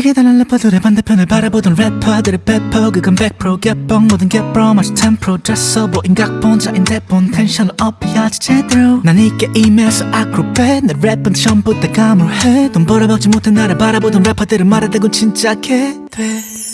시계 달린 래퍼들의 반대편을 바라보던 래퍼들의 배퍼 그건 100% 개뻥 모든 개뻥 마치 10% 됐어 보인 각본자인 대본 텐션을 업해야지 제대로. 난이 게임에서 아크로벳 내 랩은 전부 다 감으로 해. 돈 벌어먹지 못해 나를 바라보던 래퍼들은 말하다군 진짜 개돼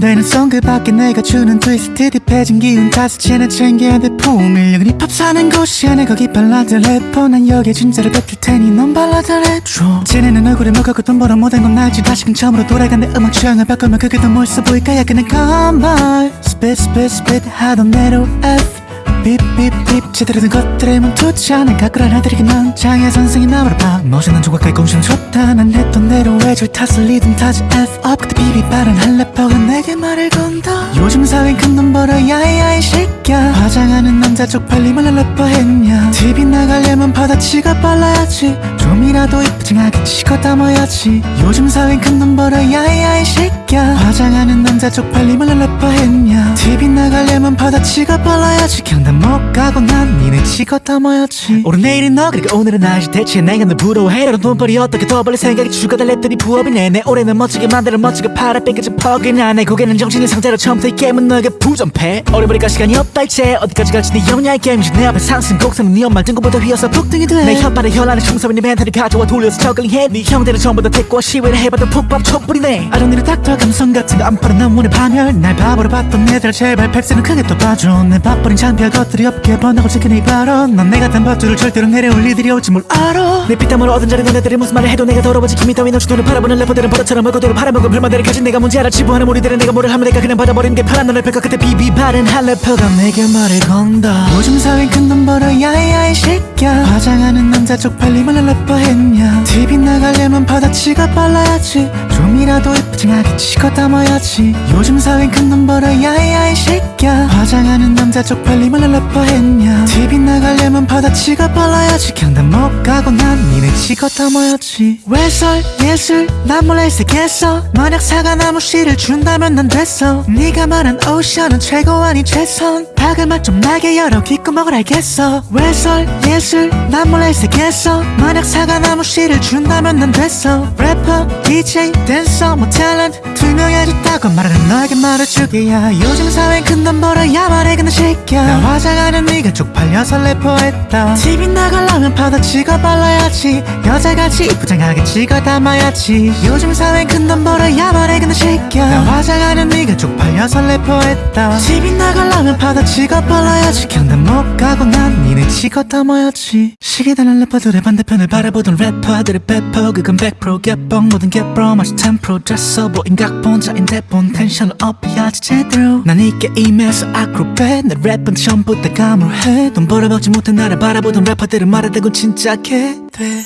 되는 송 그밖에 내가 주는 트위스트 딥해진 기운 채나 챙겨야 돼. 풍밀력은 힙합 사는 곳이야 내 거기 발라드 래퍼. 난 여기에 진짜를 뱉을 테니 넌 발라드 랩줘. 쟤네는 얼굴에 먹었고 돈 벌어 못한 건 알지. 다시금 처음으로 돌아간 내 음악 취향을 바꾸면 그게 더 멋있어 보일까? 야 그냥 컴발 스핏 스핏 스핏 하던 대로 F 삐삐삐 된 것들에 멈추지 않아 가꾸란 아들에게 넌 장애 선생이 나무를 봐. 멋있는 조각까지 공시는 좋다. 난 했던 대로 외줄 탓을 리듬 타지 F up. 그때 비비 빠른 한 래퍼가 내게 말을 건다. 요즘 사회엔 큰돈 벌어 야이야 이 새끼야 화장하는 남자 쪽팔림을 래퍼 했냐. TV 나가려면 바다치가 빨라야지. 좀이라도 이쁘장하게 치고 담아야지. 요즘 사회엔 큰돈 벌어 야이야 이 새끼야 화장하는 남자 쪽팔림을 래퍼 했냐. TV 나가려면 바다치가 빨라야지. 경 단못 가고 난 니네 치고 담아야지. 오늘 내일은 너 그리고 오늘은 나지 대체 내가 널 부러워해. 너는 돈벌이 어떻게 더 벌릴 생각이 랩들이 부업이네 내. 올해는 멋지게 만들어 멋지게 팔아 뺏겨진 퍽이나 내 고개는 정신의 상태로 처음부터 이 게임은 너에게 부전패. 어려버릴까 시간이 없다 이제. 어디까지 갈지 네 영리한 게임이지. 내 앞에 상승 곡선은 네 엄마 등고보다 휘어서 북등이 돼내 혓발에 혈안에 충성인 네 멘탈을 가져와 돌려서 저글링해. 네 형들은 전부 다 택과 시위를 해봐도 푹밥 촛불이네. 아론니를 닥터 감성 같은 거 안 팔아 난 문에 파멸 날 바보로 봤던 애들 제발 펩스는 크게 또 봐줘. 내 밥버린 창피할 것들이 없게 번다고 지킨 이 발언. 넌 내가 단 밧줄을 절대로 내려올 일들이 올지 뭘 알아? 내 피땀으로 얻은 자리 너네들이 무슨 말을 해도 내가 더러워지. 김이 따위 너 주도를 바라보는 래퍼들은 버릇처럼 얼굴들을 팔아먹은 불만들을 가진 내가 문제 알아. 지부하는 우리들은 내가 뭐를 하면 내가 그냥 받아버리는 게 편한 너를 펼까 그때 비비 바른 한 래퍼가 내게 말을 건다. 요즘 사회엔 큰돈 벌어 야이야 이 새끼야 화장하는 남자 쪽팔림을 래퍼 했냐? TV 나가려면 바다치가 빨라야지. 좀이라도 이쁘장하게 치고 담아야지. 요즘 사회엔 큰돈 벌어 야이야 이 새끼야 화장하는 남자 쪽팔림을 래퍼 했냐. TV 나가려면 바다치가 빨라야지. 경단 못 가고 난 니네 치고 담아야지. 외설? 예술? 난 몰래 색했어. 만약 사과나무 씨를 준다면 난 됐어. 네가 말한 오션은 최고 아니 최선 박을 맛좀 나게 열어. 귓구멍을 알겠어. 외설? 예술? 난 몰래 색했어 만약 사과나무 씨를 준다면 난 됐어. 래퍼 DJ 댄서 뭐 탤런트 투명해졌다고 말하는 너에게 말해주게야. 요즘 사회엔 큰돈 벌어야 말해. 근데 새끼야 나 화장하는 네가 쪽팔려서 래퍼했다. TV 나가려면 바다치가 빨라야지. 여자같이 이쁘장하게 찍어 담아야지. 요즘 사회엔 큰돈 벌어야 말해. 근데 새끼야 나 화장하는 네가 쪽팔려서 래퍼했다. TV 나가려면 바다 치가 빨라야지 경단 못 가고 난 니네 찍어 담아야지. 시계 달린 래퍼들의 반대편을 바라보던 래퍼들의 배퍼. 그건 100% 개뻥 모든 개뻥 마치 10% 됐어 보인 각본자인 대본. 텐션을 업해야지 제대로. 난 이 게임에서 아크로벳 내 랩은 전부 다 감으로 해. 돈 벌어먹지 못해 나를 바라보던 래퍼들은 말하다군 진짜 개돼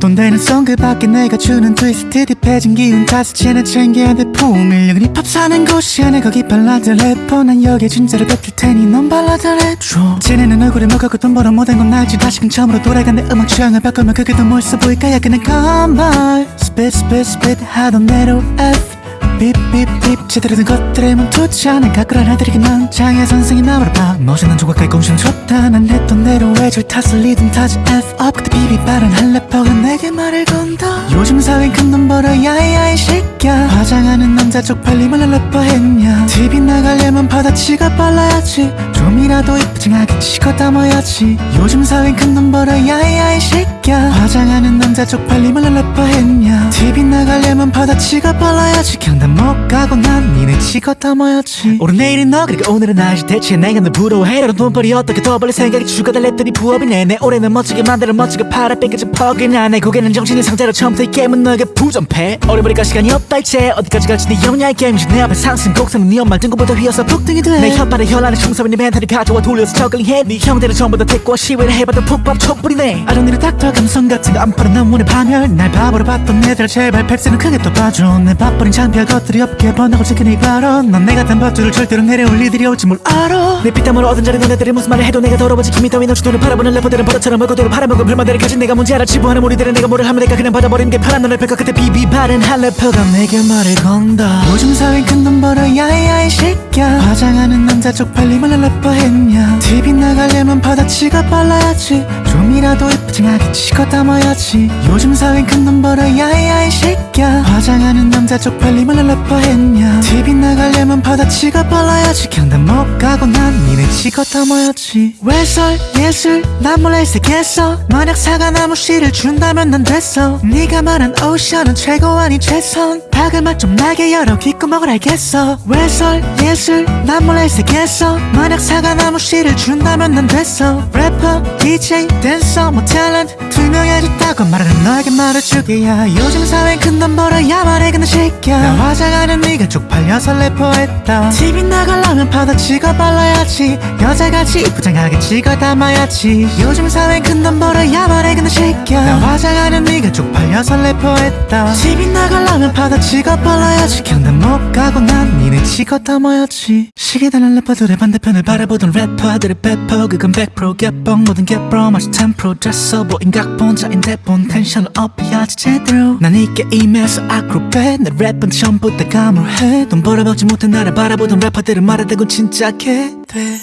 돈 되는 송 그 밖에 내가 주는 트위스트 딥해진 기운 채나 챙겨야 돼 풍밀력은 힙합 사는 곳이야 내 거기 발라드 래퍼. 난 여기에 진짜를 뱉을 테니 넌 발라드 랩줘 쟤네는 얼굴에 먹었고 돈 벌어 못한 건 알지. 다시금 처음으로 돌아간 내 음악 취향을 바꾸면 그게 더 멋있어 보일까? 야 그냥 컴발 스핏 스핏 스핏 하던 대로 F 제대로 된 것들에 멈추지 않아 가꾸란 넌 장애 선생이 나무를 봐. 멋있는 조각까지 공시는 좋다 난 했던 대로 외줄 탓을 리듬 타지 F up. 그때 비비 빠른 한 래퍼가 내게 말을 건다. 요즘 사회엔 큰돈 벌어 야이야 이 새끼야 화장하는 남자 쪽팔림을 래퍼 했냐. TV 나가려면 바다치가 빨라야지. 좀이라도 이쁘장하게 치고 담아야지. 요즘 사회엔 큰돈 벌어 야이야 이 새끼야 화장하는 남자 쪽팔림을 래퍼 했냐. TV 나가려면 바다치가 빨라야지. 경단 못 가고 난 니네 치고 담아야지. 오늘 내일은 너 그리고 오늘은 나지 대체 내가 널 부러워해. 너는 돈벌이 어떻게 더 벌릴 생각이 죽어다 랩들이 부업이네 내 올해는 멋지게 만들어 멋지게 팔아. 뺏겨진 퍽이나 내 고개는 정신의 상태로 처음부터 이 게임은 너에게 부전패. 어려버릴까 시간이 없다 이제. 어디까지 갈지 네 영리한 게임이지. 내 앞에 상승 곡선은 네 엄마 등고보다 휘어서 북등이 돼내 혓발에 혈안에 충성인 네 멘탈을 가져와 돌려서 저글링해. 네 형들은 전부 다 택과 시위를 해봐도 푹밥 촛불이네. 아론니를 닥터 감성 같은 거안 팔아 난 문에 파멸. 날 바보로 봤던 애들 제발. 펩스는 크게 또 봐줘. 내 밥버린 창피할 것들이 없게 지킨 이 발언 넌 내가 단 밧줄을 절대로 내려올 일들이 올지 뭘 알아? 내 피땀으로 얻은 자리 너네들이 무슨 말을 해도 내가 더러워지 김이 따위 너 주도를 바라보는 래퍼들은 버릇처럼 얼굴들을 팔아먹은 불만들을 가진 내가 문제 알아. 지부하는 우리들은 내가 뭐를 하면 내가 그냥 받아버리는 게 편한 너를 펼까? 그때 비비 바른 한 래퍼가 내게 말을 건다. 요즘 사회는 큰돈 벌어 야야 이 새끼야 화장하는 남자 쪽팔림을 래퍼 했냐? TV 나가려면 바다치가 빨라야지. 좀이라도 예쁘장하게 치고 담아야지. 요즘 사회는 큰돈 벌어 야야 이 새끼야 화장하는 남자 쪽팔림을 래퍼 했냐? TV 나가려면 바다치가 빨라야지. 경단 못 가고 난 니네 치고 담아야지. 외설? 예술? 난 몰래 색했어. 만약 사과나무 씨를 준다면 난 됐어. 네가 말한 오션은 최고 아니 최선. 박을 맛좀 나게 열어. 귓구멍을 알겠어. 외설? 예술? 난 몰래 색했어. 만약 사과나무 씨를 준다면 난 됐어. 래퍼 DJ 댄서 뭐 탤런트 투명해졌다고 말하는 너에게 말해주게야. 요즘 사회는 큰돈 벌어야 말해. 근데 새끼야 나 화장하는 네가 쪽팔려서 래퍼했다. TV 나가려면 바다치고 발라야지. 여자같이 이쁘장하게 찍어 담아야지. 요즘 사회는 큰돈 벌어야 말해 근데 새끼야 나 화장하는 네가 쪽팔려서 래퍼했다. TV 나가려면 바다치고 발라야지. 경단 못 가고 난 니네 치고 담아야지. 시계다는 래퍼들의 반대편을 바라보던 래퍼들의 배퍼 그건 100% 개뻥 모든 개뻥 마치 10% 잤어 보인 각본 자인데 본. 텐션을 업해야지 제대로. 난 이 게임에서 아크로벳 내 랩은 전 부다 감으로해. 돈 벌어먹지 못해 나를 바라보던 래퍼들은 말하대고 진짜 개돼.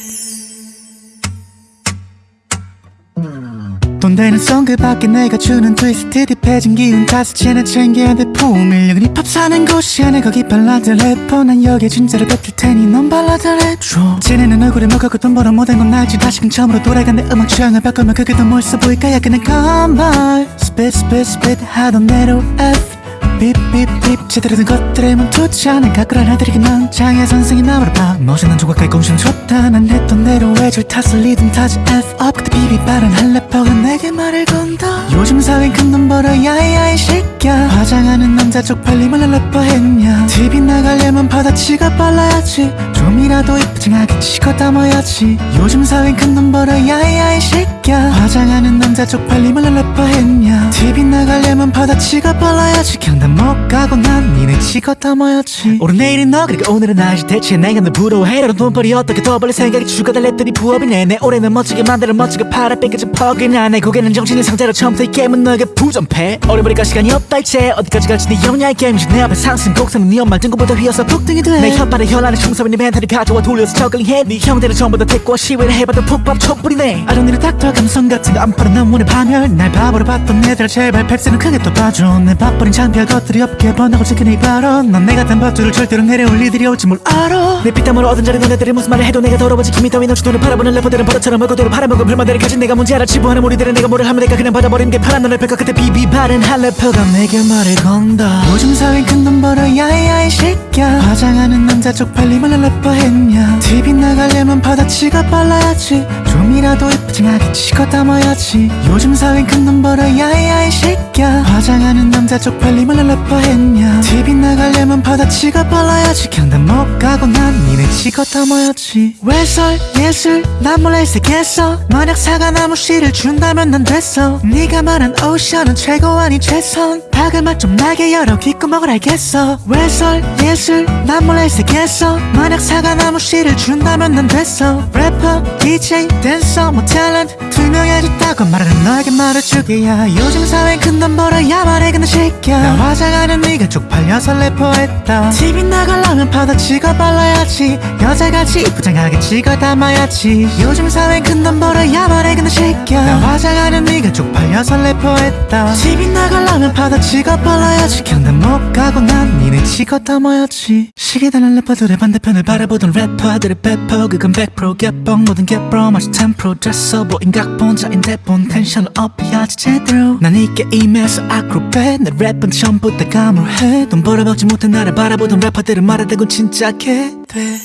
돈 되는 송그 밖에 내가 주는 트위스트 딥해진 기운 채나 챙겨야 돼 포밀력은 힙합 사는 곳이야 내 거기 발라드 래퍼. 난 여기에 진짜를 뱉을 테니 넌 발라드 랩줘. 쟤네는 얼굴에 먹고 돈 벌어 못한 건 알지. 다시금 처음으로 돌아간 내 음악 취향을 바꾸면 그게 더 멋있어 보일까? 야 그냥 컴발 스핏 스핏 스핏 하던 대로 F 삐삐삐 제대로 된 것들에 멈추지 않은 가꾸란 하들이긴 난 장애 선생이 나무를 봐 멋있는 조각까지 공신 좋다. 난 했던 대로 외줄 탓을 리듬 타지 F up. 그때 비비 빠른 한 래퍼가 내게 말을 건다. 요즘 사회는 큰돈 벌어 야야 이 새끼야 화장하는 남자 쪽팔림을 래퍼 했냐. TV 나가려면 바다치가 빨라야지. 좀이라도 이쁘장하게 치고 담아야지. 요즘 사회는 큰돈 벌어 야야 이 새끼야 화장하는 남자 쪽팔림을 래퍼 했냐. TV 나가려면 바다치가 빨라야지. 경 단못 가고 난 니네 치고 담아야지. 오늘 내일은 너 그리고 오늘은 나지 대체 내가 널 부러워해. 너 돈벌이 어떻게 더 벌릴 생각이 죽어달 랩들이 부업이네 내. 올해는 멋지게 만들어 멋지게 팔아 뺏겨진 퍽이나 내 고개는 정신의 상태로 처음부터 이 게임은 너에게 부전패. 어려버리까 시간이 없다 이제. 어디까지 갈지 네 영야의 게임이지. 내 앞에 상승 곡선은 네 엄마 등급보다 휘어서 폭등이 돼내 혓발에 혈안에 충섭인 네 멘탈이 가져와 돌려서 저글링해. 네 형들은 전부 다 택과 시위를 해봐도 푹밥 촛불이네. 아동들의 닥터 감성 같은 거. 안 팔아 난 원해 파멸 날 바보로 봤던 애들. 제발 펩스는 크게 또 봐줘. 내 밥벌인 창피할 것들이 없게 번하고 이 발언 넌 내가 단 밥줄을 절대로 내려올 리들이 올지 뭘 알아. 내 피땀으로 얻은 자리 너네들이 무슨 말을 해도 내가 더러워지 김이 따위 돈을 팔아보는 래퍼들은 버릇처럼 얼굴대로 팔아먹은 불만들을 가진 내가 문제 알아. 치부하는 우리들은 내가 뭐를 하면 내가 그냥 받아버리는 게 파란 너를 뺄까? 그때 비비 바른 한 래퍼가 내게 말을 건다. 요즘 사회는 큰돈 벌어 야야 이 새끼야 화장하는 남자 쪽팔림을 래퍼 했냐? TV 나가려면 바다치가 빨라야지. 좀이라도 예쁘장하게 치고 담아야지. 요즘 사회는 큰돈 벌어 야야 이 새끼야 화장하는 남자 쪽팔림을 래퍼 했냐. TV 나가려면 바다치가 빨라야지. 경단 못 가고 난 니네 치고 담아야지. 외설? 예술? 난 몰래 색했어 만약 사과나무 씨를 준다면 난 됐어. 네가 말한 오션은 최고 아니 최선. 박을 맛좀 나게 열어. 귓구멍을 알겠어. 외설? 예술? 난 몰래 색했어 만약 사과나무 씨를 준다면 난 됐어. 래퍼 DJ 댄서 뭐 탤런트 투명해졌다고 말하는 너에게 말해주게야. 요즘 사회는 큰돈 벌어야 말해 근데 새끼야 나 화장하는 네가 쪽팔려서 래퍼했다. TV 나가려면 바다치고 발라야지. 여자같이 이쁘장하게 찍어 담아야지. 요즘 사회는 큰돈 벌어야 말해 근데 새끼야 나 화장하는 네가 쪽팔려서 래퍼했다. TV 나가려면 바다치고 발라야지. 경단 못 가고 난 니네 치고 담아야지. 시계다는 래퍼들의 반대편을 바라보던 래퍼들의 배퍼 그건 100% 개뻥. 모든 개뻥 마치 10% 잤어 보인 각본 자인데 본. 텐션을 업해야지 제대로. 난 이게 임에서 아크로벳 내. 랩은 다 감으로해. 돈 벌어먹지 못해 나를 바라보던 래퍼들은 말하대고 진짜 개돼.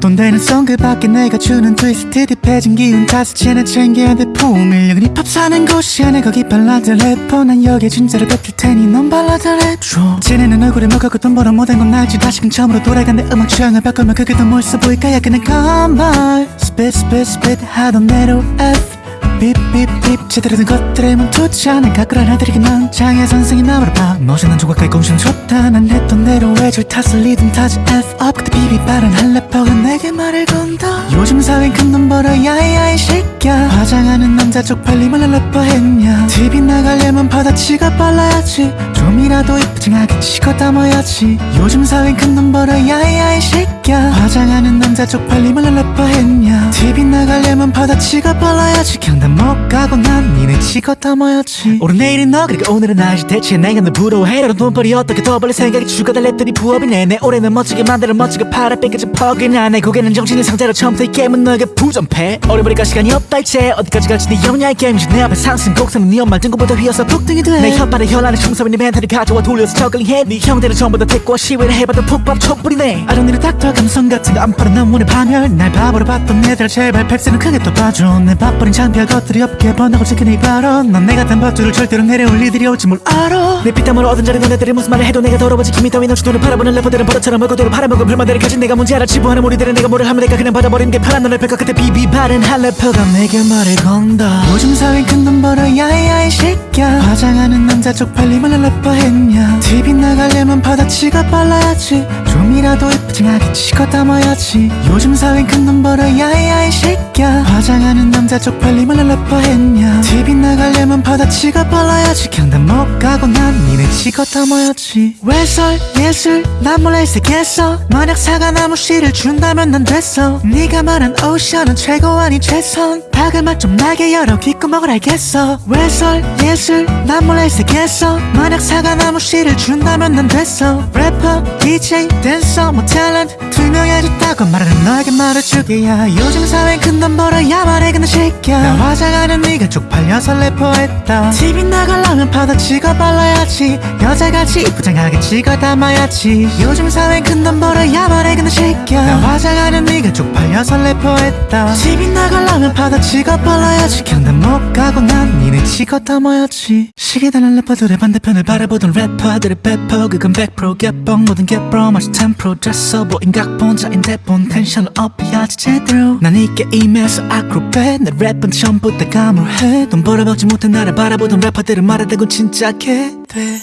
돈 되는 송그 밖에 내가 주는 트위스트 딥해진 기운 다섯 채나 챙겨야 돼. 포밀력은 힙합 사는 곳이야 내 거기 발라드 래퍼 난 여기에 진짜를 뱉을 테니 넌 발라드 랩줘 쟤네는 얼굴에 먹고 돈 벌어 못한 건 알지. 다시금 처음으로 돌아간 내 음악 취향을 바꾸면 그게 더 멋있어 보일까? 야 그냥 컴발 스핏 스핏 스핏 하던 대로 F 삐삐삐 제대로 된 것들에 멈추지 않은 가꾸란 하들이긴 난 장애 선생이 나무를 봐. 멋있는 조각까지 공신 좋다. 난 했던 대로 외줄 탓을 리듬 타지 F up. 그때 비비 빠른 한 래퍼가 내게 말을 건다. 요즘 사회는 큰돈 벌어 야야 이 새끼야 화장하는 남자 쪽팔림을 래퍼 했냐. TV 나가려면 바다치가 빨라야지. 좀이라도 이쁘징하게 치고 담아야지. 요즘 사회는 큰돈 벌어야야 이 새끼야 화장하는 남자 쪽팔림을 래퍼 했냐. TV 나가려면 바다치가 빨라야지. 경단 못 가고 난 니네 치고 담아야지. 오늘 내일은 너 그리고 오늘은 나지 대체 내가 널 부러워해 너는 돈벌이 어떻게 더 벌릴 생각이 죽어달랬더니 부업이네 내 올해는 멋지게 만들어 멋지게 팔아 뺏겨진 퍽이나 내 고개는 정신의 상태로 처음부터 이 게임은 너에게 부전패. 보니까 시간이 없다 이제. 어디까지 갈지 네 영야의 게임이지. 내 앞에 상승 곡선은 네 엄마 등급보다 휘어서 폭등이 돼내 혓발에 혈안에 충성인 네 멘탈을 가져와 돌려서 저글링해. 네 형들은 전부 다 대꾸와 시위를 해봐도 푹밥 촛불이네. 아름드리 닥터 감성 같은 거 안 팔아 난 문의 파멸 날 바보로 봤던 애들 제발 펩스는 크게 또 봐줘. 내 밥버린 창피할 것들이 없게 번다고 지켜 네 발언 넌내 같은 버투를 절대로 내려올 일들이 올지 뭘 알아. 내 피땀으로 얻은 자리 너네들이 무슨 말을 해도 내가 더러워지. 김이 따위 너 주도를 팔아보는 래퍼들은 버릇처럼 얼굴대로 팔아먹은 불만들을 가진 내가 문제 알아. 지부하는 우리들은 내가 뭐를 하면 내가 그냥 받아버리는 게 편한 너를 펼까 그때 비비 바른 한 래퍼가 내게 말을 건다. 요즘 사회는 큰돈 벌어야야 이 새끼야 화장하는 남자 쪽팔림을 래퍼 했냐. TV 나가려면 바다치가 빨라야지. 좀이라도 이쁘징하게 치고 담아야지. 요즘 사회는 큰돈 벌어야야 이 새끼야 화장하는 남자 쪽팔림을 래퍼 했냐. TV 나가려면 바다치가 빨라야지. 경단 못 가고 난 니네 치고 담아야지. 외설 예술 난 몰라 이 세계에서 만약 사과나무 씨를 준다면 난 됐어. 네가 말한 오션은 최고 아니 최선. 박을 맛좀 나게 열어. 귓구멍을 알겠어. 외설 예술 난 몰라 이 세계에서 만약 사과나무 씨를 준다면 난 됐어. 래퍼 DJ 댄서 뭐 탤런트 투명해졌다고 말하는 너에게 말해주기야. 요즘 사회는 큰돈 벌어야 말해 근데 새끼야 나 화장하는 네가 쪽팔려서 래퍼했다. TV 나가려면 바다치가 빨라야지. 여자같이 이쁘장하게 찍어 담아야지. 요즘 사회는 큰돈 벌어야 말해 근데 새끼야 나 화장하는 네가 쪽팔려서 래퍼했다. TV 나가려면 바다치가 빨라야지. 경단 못 가고 난 니네 찍어 담아야지. 시계 달린 래퍼들의 반대편을 바라보던 래퍼들의 배퍼 그건 100% 개뻥 모든 개뻥 마치 10% 됐어 보인 각본자인데 본. 텐션을 업해야지 제대로. 난이 게임 에서 아크로벳 내 랩은 다 감으로해. 돈 벌어먹지 못해 나를 바라보던 래퍼들은 말하다고 진짜 개돼.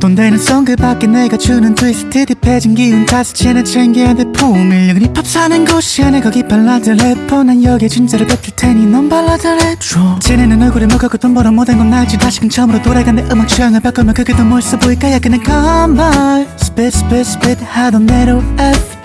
돈 되는 송 그밖에 내가 주는 트위스트 딥해진 기운 채나 챙겨야 돼 풍일력은 힙합 사는 곳이야 내 거기 발라드 래퍼. 난 여기에 진짜로 뱉을 테니 넌 발라드 랩줘 쟤네는 얼굴에 먹었고 돈 벌어 못한 건 알지. 다시금 처음으로 돌아간 내 음악 취향을 바꾸면 그게 더 멋있어 보일까? 약간의 건발 스핏 스핏 스핏 하던 대로 F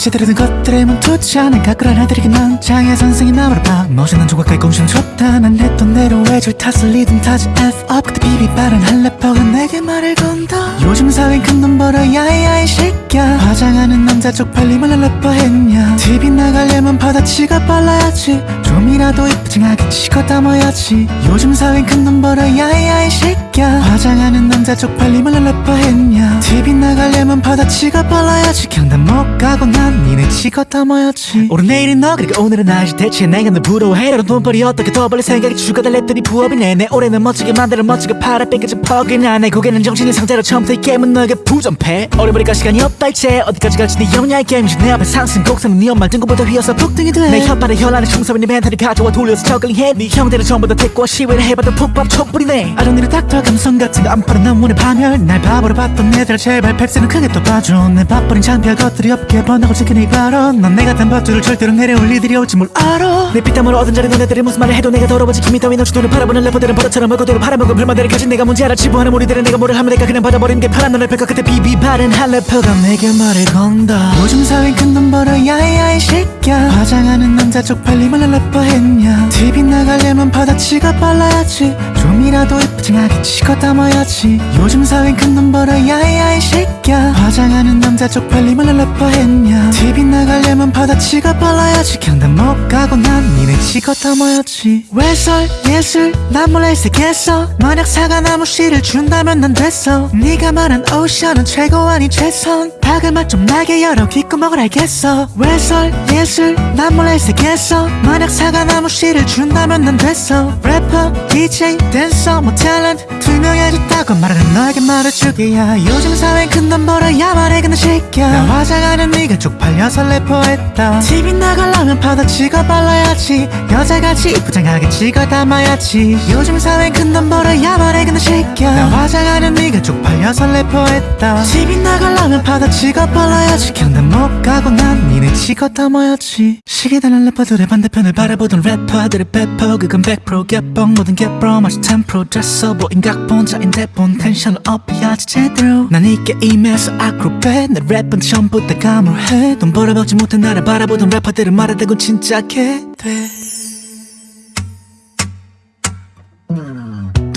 제대로 된 것들에 멈추지 않아 가꾸란 아들에게 난 장애 선생이 나무를 봐. 멋있는 조각가의 공신 좋다 난 했던 대로 외줄 탓을 리듬 타지 F up. 그때 비비 빠른 한 래퍼가 내게 말을 건다. 요즘 사회는 큰돈 벌어야야 이 새끼야 화장하는 남자 쪽팔림을 래퍼 했냐. TV 나가려면 바다치가 빨라야지. 좀이라도 이쁘징하게 치고 담아야지. 요즘 사회는 큰돈 벌어야야 이 새끼야 화장하는 남자 쪽팔림을 래퍼 했냐. TV 나가려면 바다치가 빨라야지. 경단 못 가고 난 니네 치고 담아야지. 오늘 내일은 너 그리고 오늘은 나지 대체 내가 널 부러워해. 너는 돈벌이 어떻게 더 벌릴 생각이 죽어달 랬더니 부업이네 내 올해는 멋지게 만들어 멋지게 팔아. 뺏겨진 퍽이나 내 고개는 정신의 상태로 처음부터 이 게임은 너에게 부전패. 보니까 시간이 없다 이제. 어디까지 갈지 네 영야의 게임이지 내 앞에 상승 곡선은 네 엄마 등급보다 휘어서 폭등이 돼내 혓발에 혈안에 충성인 네 멘탈을 가져와 돌려서 저글링해. 네 형들은 전부 다 대꾸와 시위를 해봐도 푹밥 촛불이네. 아름드리 닥터 감성 같은 거안 팔아 난 문의 파멸. 날 바보로 봤던 애들 제발 펩스는 크게 또 봐줘. 내 밥버린 창피할 것들이 없게 번다고 네 발언. 넌내 같은 버투를 절대로 내려올 일들이 올지 뭘 알아? 내 피땀으로 얻은 자리 너네들이 무슨 말을 해도 내가 더러워지 김이 따위 너 주도를 팔아보는 래퍼들은 버릇처럼 얼굴대로 팔아먹은 불만들을 가진 내가 문제 알아. 지부하는 우리들은 내가 뭐를 하면 내가 그냥 받아버리는 게 편한 너를 펼까? 그때 비비 바른 한 래퍼가 내게 말을 건다. 요즘 사회는 큰돈 벌어야야 이 새끼야 화장하는 남자 쪽팔림을 래퍼 했냐? TV 나가려면 바다치가 빨라야지. 좀이라도 이쁘징하게 치고 담아야지. 요즘 사회는 큰돈 벌어야야 이 새끼야 화장하는 남자 쪽팔림을 래퍼 했냐? TV 나가려면 바다치가 빨라야지. 경단 못 가고 난 니네 치고 담아야지. 외설? 예술? 난이 세계에서. 만약 사과나무 씨를 준다면 난 됐어. 네가 말한 오션은 최고 아니 최선 박을 맛좀 나게 열어. 귓구멍을 알겠어. 외설 예술 난 몰라 이 세계에서 만약 사과나무 씨를 준다면 난 됐어. 래퍼 DJ 댄서 뭐 탤런트 투명해졌다고 말하는 너에게 말해주기야. 요즘 사회는 큰돈 벌어야 말해. 근데 새끼야 나 화장하는 네가 쪽팔려서 래퍼했다. TV 나가려면 바다치가 빨라야지. 여자같이 이쁘장하게 찍어 담아야지. 요즘 사회는 큰돈 벌어야 말해. 근데 새끼야 나 화장하는 네가 쪽팔려서 래퍼했다. TV 나가려면 바다 치 치고 빨라야지 경단 못 가고 난 니네 치고 담아야지. 시계다는 래퍼들의 반대편을 바라보던 래퍼들의 배포 그건 100% 개뻥 모든 개뻥 마치 10% 잤어 보인 각본 자인데 본 텐션을 업해야지 제대로. 난이 게임에서 아크로벳 내 랩은 전부 다 감으로해. 돈 벌어먹지 못해 나를 바라보던 래퍼들은 말하다고 진짜 개돼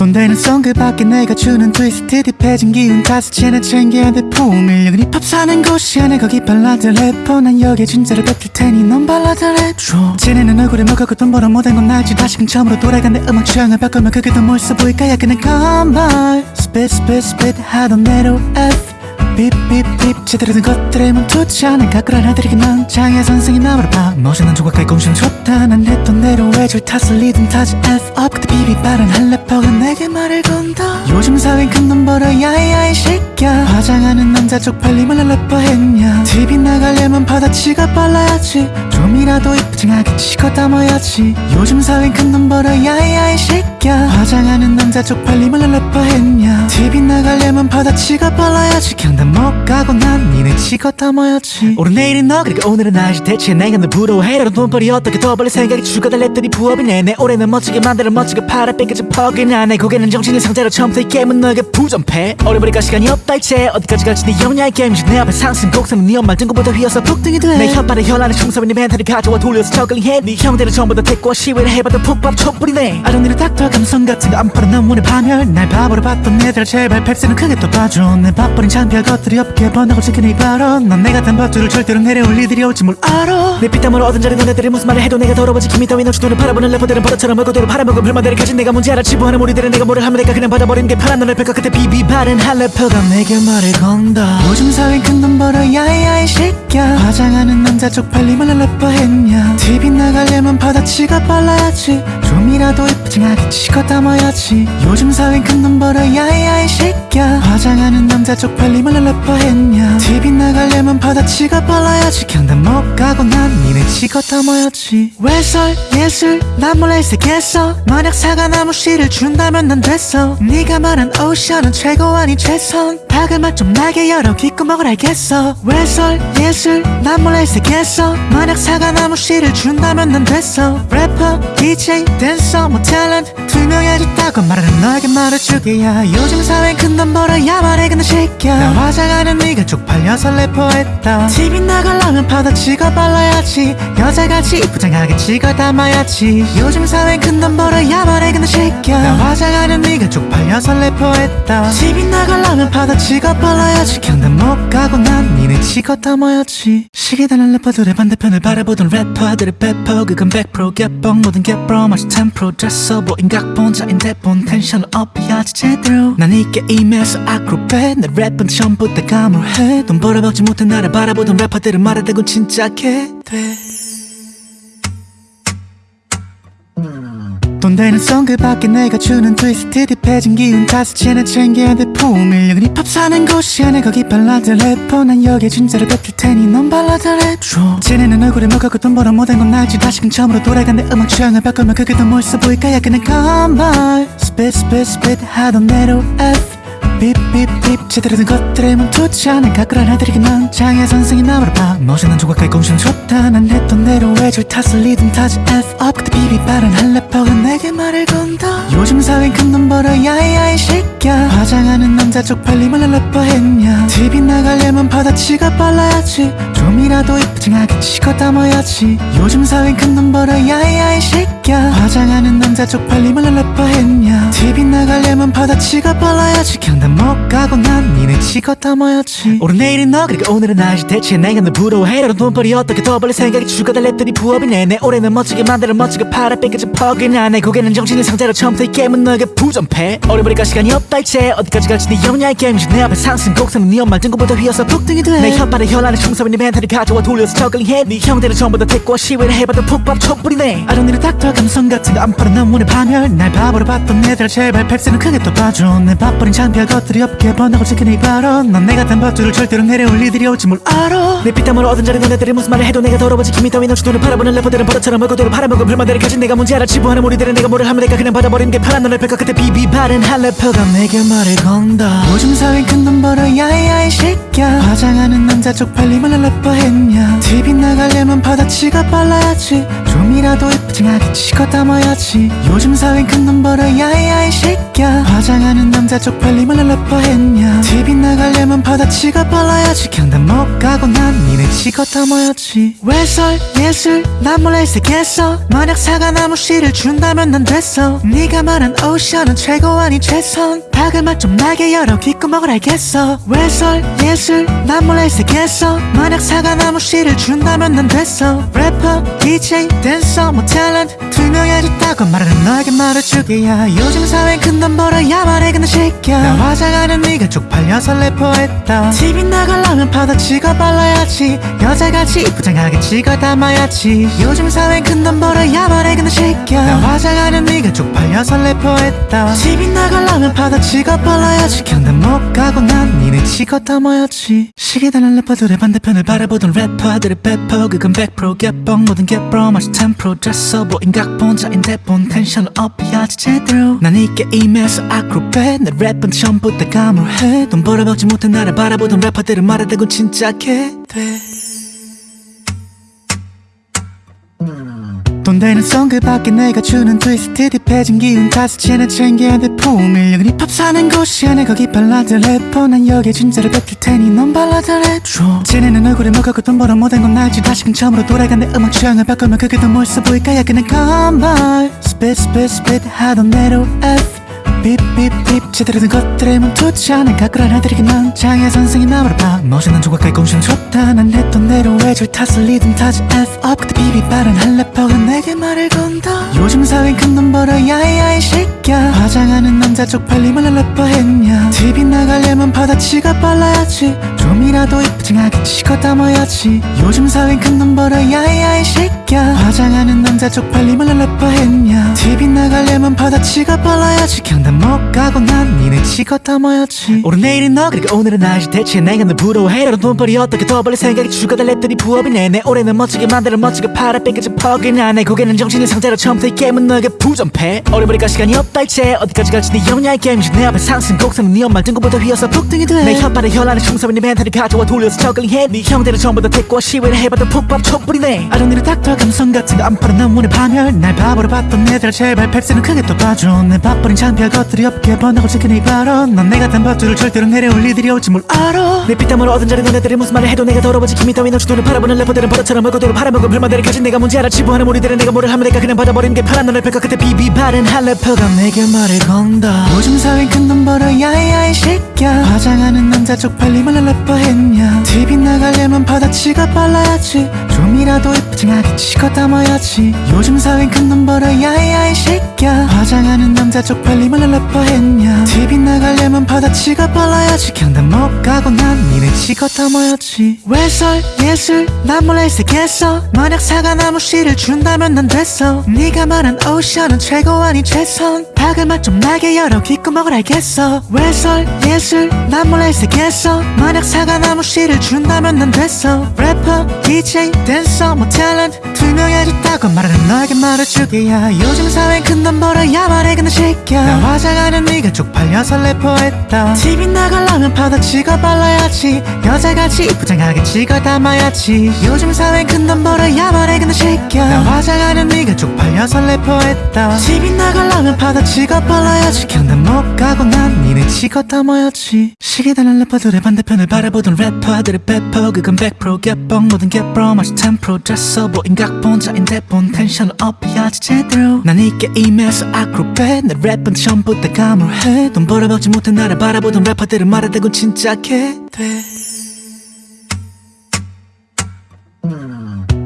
돈 되는 송그 밖에 내가 주는 트위스트 딥해진 기운 채나 챙겨야 돼 포밀력은 힙합 사는 곳이야 내 거기 발라드 래퍼. 난 여기에 진짜를 뱉을 테니 넌 발라드 랩줘. 쟤네는 얼굴에 먹고 돈 벌어 못한 건 알지. 다시금 처음으로 돌아간 내 음악 취향을 바꾸면 그게 더 멋있어 보일까? 야 그냥 컴발 스핏 스핏 스핏 하던 대로 F 삐삐삐 제대로 된 것들에 멈추지 않은 가꾸란 하들이긴 난 장애 선생이 나무를 봐 멋있는 조각할 공신 좋다. 난 했던 대로 외줄 탓을 리듬 타지 F up. 그때 비비 빠른 한 래퍼가 내게 말을 건다. 요즘 사회는 큰돈 벌어 야야 이 새끼야 화장하는 남자 쪽팔림을 래퍼 했냐. TV 나가려면 바다치가 빨라야지. 좀이라도 이쁘장하게 치고 담아야지. 요즘 사회는 큰돈 벌어 야야 이 새끼야 화장하는 남자 쪽팔림을 래퍼 했냐. TV 나가려면 바다치가 빨라야지. 경단 못 가고 난 니네 치고 담아야지. 오늘 내일은 너 그리고 오늘은 나지 대체 내가 널 부러워해. 라는 돈벌이 어떻게 더 벌릴 생각이 죽어다 랩들이 부업이네 내 올해는 멋지게 만들어 멋지게 팔아. 뺏겨진 퍽이나 내 고개는 정신의 상태로 처음부터 이 게임은 너에게 부전패. 어려버리까 시간이 없다 이제. 어디까지 갈지 네 영야의 게임이지. 내 앞에 상승 곡선은 네 엄마 등급보다 휘어서 폭등이 돼내 혓발에 혈안에 충성인 네 멘탈이 가져와 돌려서 저글링해. 네 형들은 전부 다 택과 시위를 해봐도 푹밥 촛불이네. 아동들의 닥터 감성 같은 거 안 팔아 너무나 파멸 날 바보로 봤던 애들 제발 펩스는 크게 또 봐줘. 내 밥벌인 창피할 것들이 없게 번하고 지키는 이 발언. 넌 내가 단 밥줄을 절대로 내려올 일들이 올지 뭘 알아. 내 피땀으로 얻은 자리 너네들이 무슨 말을 해도 내가 더러워지. 김이 따위 너치 눈을 바라보는 래퍼들은 버릇처럼 얼굴대로 팔아먹은 불만들을 가진 내가 문제 알아. 치부하는 우리들은 내가 뭐를 하면 내가 그냥 받아버리는 게 편한 너를 뺄까. 그때 비비 바른 한 래퍼가 내게 말을 건다. 사회 큰돈 벌어 야야 이 새끼야 화장하는 남자 쪽팔림을 래퍼 했냐. TV 나가려면 바다치가 빨라야지. 좀이라도 이쁘장하게 치고 담아야지. 요즘 사회 큰돈 벌어 야야 이 새끼야 화장하는 남자 쪽팔림을 래퍼 했냐. TV 나가려면 바다치가 빨라야지. 경단 못 가고 난 니네 치고 담아야지. 외설? 예술? 난 몰래 색했어 만약 사과나무 씨를 준다면 난 됐어. 네가 말한 오션은 최고 아닌 최선. 박을 맛좀 나게 열어. 귓구멍을 알겠어. 외설? 예술? 난 몰래 색했어 만약 사과나무 씨를 준다면 난 됐어. 래퍼 DJ 댄서 뭐 탤런트 투명해졌다고 말하는 너에게 말해주게야. 요즘 사회는 큰돈 벌어야 말해 근데 새끼야 나 화장하는 네가 쪽팔려서 래퍼했다. TV 나가려면 바다치고 발라야지. 여자같이 이쁘장하게 찍어 담아야지. 요즘 사회는 큰돈 벌어야 말해 근데 새끼야 나 화장하는 네가 쪽팔려서 래퍼했다. TV 나가려면 바다치고 발라야지. 경단 못 가고 난 니네 치고 담아야지. 시계다는 래퍼들의 반대편을 바라보던 래퍼들의 배포 그건 100% 개뻥 모든 개뻥 마치 10% 잤어 보인 각본자인데 본 텐션을 업해야지 제대로 난이 게임에서 아크로벳 내 랩은 전부 다 감으로해 돈 벌어먹지 못해 나를 바라보던 래퍼들은 말하다고 진짜 개돼 돈 되는 송그 밖에 내가 주는 트위스트 딥해진 기운 채나 챙겨야 돼. 포밀력은 힙합 사는 곳이야. 내 거기 발라드 래퍼. 난 여기에 진짜를 뱉을 테니 넌 발라드 랩줘. 쟤네는 얼굴에 먹고 돈 벌어 못한 건 알지. 다시금 처음으로 돌아간 내 음악 취향을 바꾸면 그게 더 멋있어 보일까? 야 그냥 컴발 스핏 스핏 스핏 하던 대로 F 삐삐삐 제대로 된 것들에 멈추지 않은 가꾸란 하들이긴 난 장애 선생이 나무를 봐. 멋있는 조각할 공신 좋다. 난 했던 대로 외줄 탓을 리듬 타지 F up. 그때 비비 빠른 한 래퍼가 내게 말을 건다 요즘 사회는 큰돈 벌어 야야 이 새끼야 화장하는 남자 쪽팔림을 래퍼 했냐. TV 나가려면 바다치가 빨라야지. 좀이라도 이쁘장하게 치고 담아야지. 요즘 사회는 큰돈 벌어 야야 이 새끼야 화장하는 남자 쪽팔림을 래퍼 했냐. TV 나가려면 바다치가 빨라야지. 경단 못 가고 난 니네 치고 담아야지. 오늘 내일은 너 그리고 오늘은 나지 대체 내가 널 부러워해 라는 돈벌이 어떻게 더 벌릴 생각이 랩들이 부업이네 내 올해는 멋지게 만들어 멋지게 팔아 뺏겨진 퍽이나. 내 고개는 정신의 상태로 처음부터 이 게임은 너에게 부전패. 어려버리까 시간이 없다 이제. 어디까지 갈지 네 영야의 게임이지. 내 앞에 상승 곡선은 네 엄마 등급보다 휘어서 폭등이 돼내 혓발에 혈안에 충성인 네 멘탈이 가져와 돌려서 저글링해. 네 형들은 전부 다 택과 시위를 해봐도 푹밥 촛불이네 아동들의 닥터 감성 같은 거 안 팔아. 너무나 파멸. 날 바보로 봤던 애들 제발 펩스는 크게 또 봐줘. 내 밥벌인 창피할 것들이 없게 번하고 지킨 이 발언. 넌 내가 단 밧줄을 절대로 내려올 일들이 올지 뭘 알아. 내 피땀으로 얻은 자리 너네들이 무슨 말을 해도 내가 더러워지. 김이 따위 너 주도를 바라보는 래퍼들은 버릇처럼 얼굴들을 팔아먹은 불만들을 가진 내가 문제 알아. 치부하는 우리들은 내가 뭐를 하면 내가 그냥 받아버리는 게 편한 너를 펼까 그때 비비 바른 한 래퍼가 내게 말을 건다. 요즘 사회 큰돈 벌어 야이야이 새끼야 화장하는 남자 쪽팔림을 래퍼 했냐. TV 나가려면 바다치가 빨라야지. 좀이라도 이쁘징하게 치고 담아야지. 요즘 사회 큰돈 벌어 야이야이 새끼야 화장하는 남자 쪽팔림을 래퍼 했냐? TV 나가려면 바다치가 빨라야지. 경단 못 가고 난 니네 치고 담아야지. 외설? 예술? 난 몰래 색했어. 만약 사과나무 씨를 준다면 난 됐어. 네가 말한 오션은 최고 아니 최선 박을 맛좀 나게 열어. 귓구멍을 알겠어. 외설? 예술? 난 몰래 색했어 만약 사과나무 씨를 준다면 난 됐어. 래퍼 DJ 댄서 뭐 탤런트 투명해졌다고 말하는 너에게 말해주게야. 요즘 사회엔 큰돈 벌어야 말해. 근데 새끼야 나 화장하는 네가 쪽팔려서 래퍼했다. TV 나가려면 바다치가 빨라야지. 여자같이 이쁘장하게 찍어 담아야지. 요즘 사회엔 큰돈 벌어야 말해. 근데 새끼야 나 화장하는 네가 쪽팔려서 래퍼했다. TV 나가려면 바다 치가 빨라야지 경단 못 가고 난 니네 찍어 담아야지. 시계다는 래퍼들의 반대편을 바라보던 래퍼들의 배퍼 그건 100% 개뻥 모든 개뻥 마치 10% 됐어 보인 각본자인데 본 텐션을 업해야지 제대로. 난 이 게임에서 아크로벳 내 랩은 처음부터 감을해. 돈 벌어먹지 못해 나를 바라보던 래퍼들은 말하다고 진짜 개돼 돈 되는 송그 밖에 내가 주는 트위스트 딥해진 기운 채나 챙겨야 돼 풍일력은 힙합 사는 곳이야 내 거기 발라드 래퍼. 난 여기에 진짜로 뱉을 테니 넌 발라드 랩줘. 쟤네는 얼굴에 먹었고 돈 벌어 못한 건 알지. 다시금 처음으로 돌아간 내 음악 취향을 바꾸면 그게 더 멋있어 보일까? 야 그냥 컴발 스핏 스핏 스핏 하던 대로 F 제대로 된 것들에 멈추지 않아 가꾸란 난 장애 선생이 나무를 봐. 멋있는 조각가의 공시는 좋다. 난 했던 대로 외줄 탓을 리듬 타지 F up. 그때 비비 빠른 한 래퍼가 내게 말을 건다. 요즘 사회엔 큰돈 벌어 야이야이 새끼야 화장하는 남자 쪽팔림을 래퍼 했냐. TV 나가려면 바다치가 빨라야지. 좀이라도 이쁘징하게 치고 담아야지. 요즘 사회엔 큰돈 벌어 야이야이 새끼야 화장하는 남자 쪽팔림을 래퍼 했냐. TV 나가려면 바다치가 빨라야지. 경단 못 가고 난 니네 치고 담아야지. 오늘 내일은 너 그리고 오늘은 나지 대체 내가 널 부러워해 너는 돈벌이 어떻게 더 벌릴 생각이 추가다 랩들이 부업이네 내 올해는 멋지게 만들어 멋지게 팔아. 뺏겨져 퍽이나 내 고개는 정신의 상태로 처음부터 이 게임은 너에게 부전패. 어려버릴까 시간이 없다 이제. 어디까지 갈지 네 영야의 게임이지 내 앞에 상승 곡선은 네 엄마 등급보다 휘어서 폭등이 돼내 혓바닥에 혈안에 충성인 네 멘탈을 가져와 돌려서 저글링해. 네 형들은 전부 다 택과 시위를 해봐도 푹밥 촛불이네. 아정리를 닥터 감성 같은 거안 팔아 난 문의 파멸. 날 바보로 봤던 애들 제발. 팩스는 크게 또 봐줘. 내 밥버린 창피할 것들이 없게 번하고 이 발언. 넌 내가 단 밧줄을 절대로 내려올 일들이 올지 뭘 알아. 내 피땀으로 얻은 자리 너네들이 무슨 말을 해도 내가 더러워지 김이 따위 너 주도를 바라보는 래퍼들은 버릇처럼 얼굴들을 팔아먹은 불만들을 가진 내가 문제 알아. 치부하는 우리들은 내가 뭐를 하면 내가 그냥 받아버리는 게 편한 너를 펼까. 그때 비비 바른 한 래퍼가 내게 말을 건다. 요즘 사회엔 큰돈 벌어 야이야이 새끼야 화장하는 남자 쪽팔림을 래퍼 했냐. TV 나가려면 바다치가 빨라야지. 좀이라도 이쁘징하게 치고 담아야지. 요즘 사회엔 큰돈 벌어 야이야이 새끼야 화장하는 남자 쪽팔림을 래퍼 했냐? TV 나가려면 바다치가 빨라야지. 경단 못 가고 난 니네 치고 담아야지. 외설? 예술? 난 몰래 색했어. 만약 사과나무 씨를 준다면 난 됐어. 네가 말한 오션은 최고 아니 최선. 박을 맛 좀 나게 열어. 귓구멍을 알겠어. 외설? 예술? 난 몰래 색했어. 만약 사과나무 씨를 준다면 난 됐어. 래퍼 DJ 댄서 뭐 탤런트 투명해졌다고 말하는 너에게 말해주게야. 요즘 사회엔 큰돈 벌어야 말해. 근데 새끼야 나 화장하는 네가 쪽팔려서 래퍼했다. TV 나가려면 바다치가 빨라야지. 여자같이 이쁘장하게 찍어 담아야지. 요즘 사회엔 큰돈 벌어야 말해 근데 새끼야 나 화장하는 네가 쪽팔려서 래퍼했다. TV 나가려면 바다치가 빨라야지. 경단 못 가고 난 니네 치고 담아야지. 시계다는 래퍼들의 반대편을 바라보던 래퍼들의 배퍼 그건 100% 개뻥 모든 개뻥 마치 10% 됐어 보인 각본 자인데 본. 텐션을 업해야지 제대로. 난 이 게임에서 아크로벳 내 랩은 처음 부터 감을 해. 돈 벌어먹지 못해 나를 바라보던 래퍼들은 말하다고 진짜 개돼.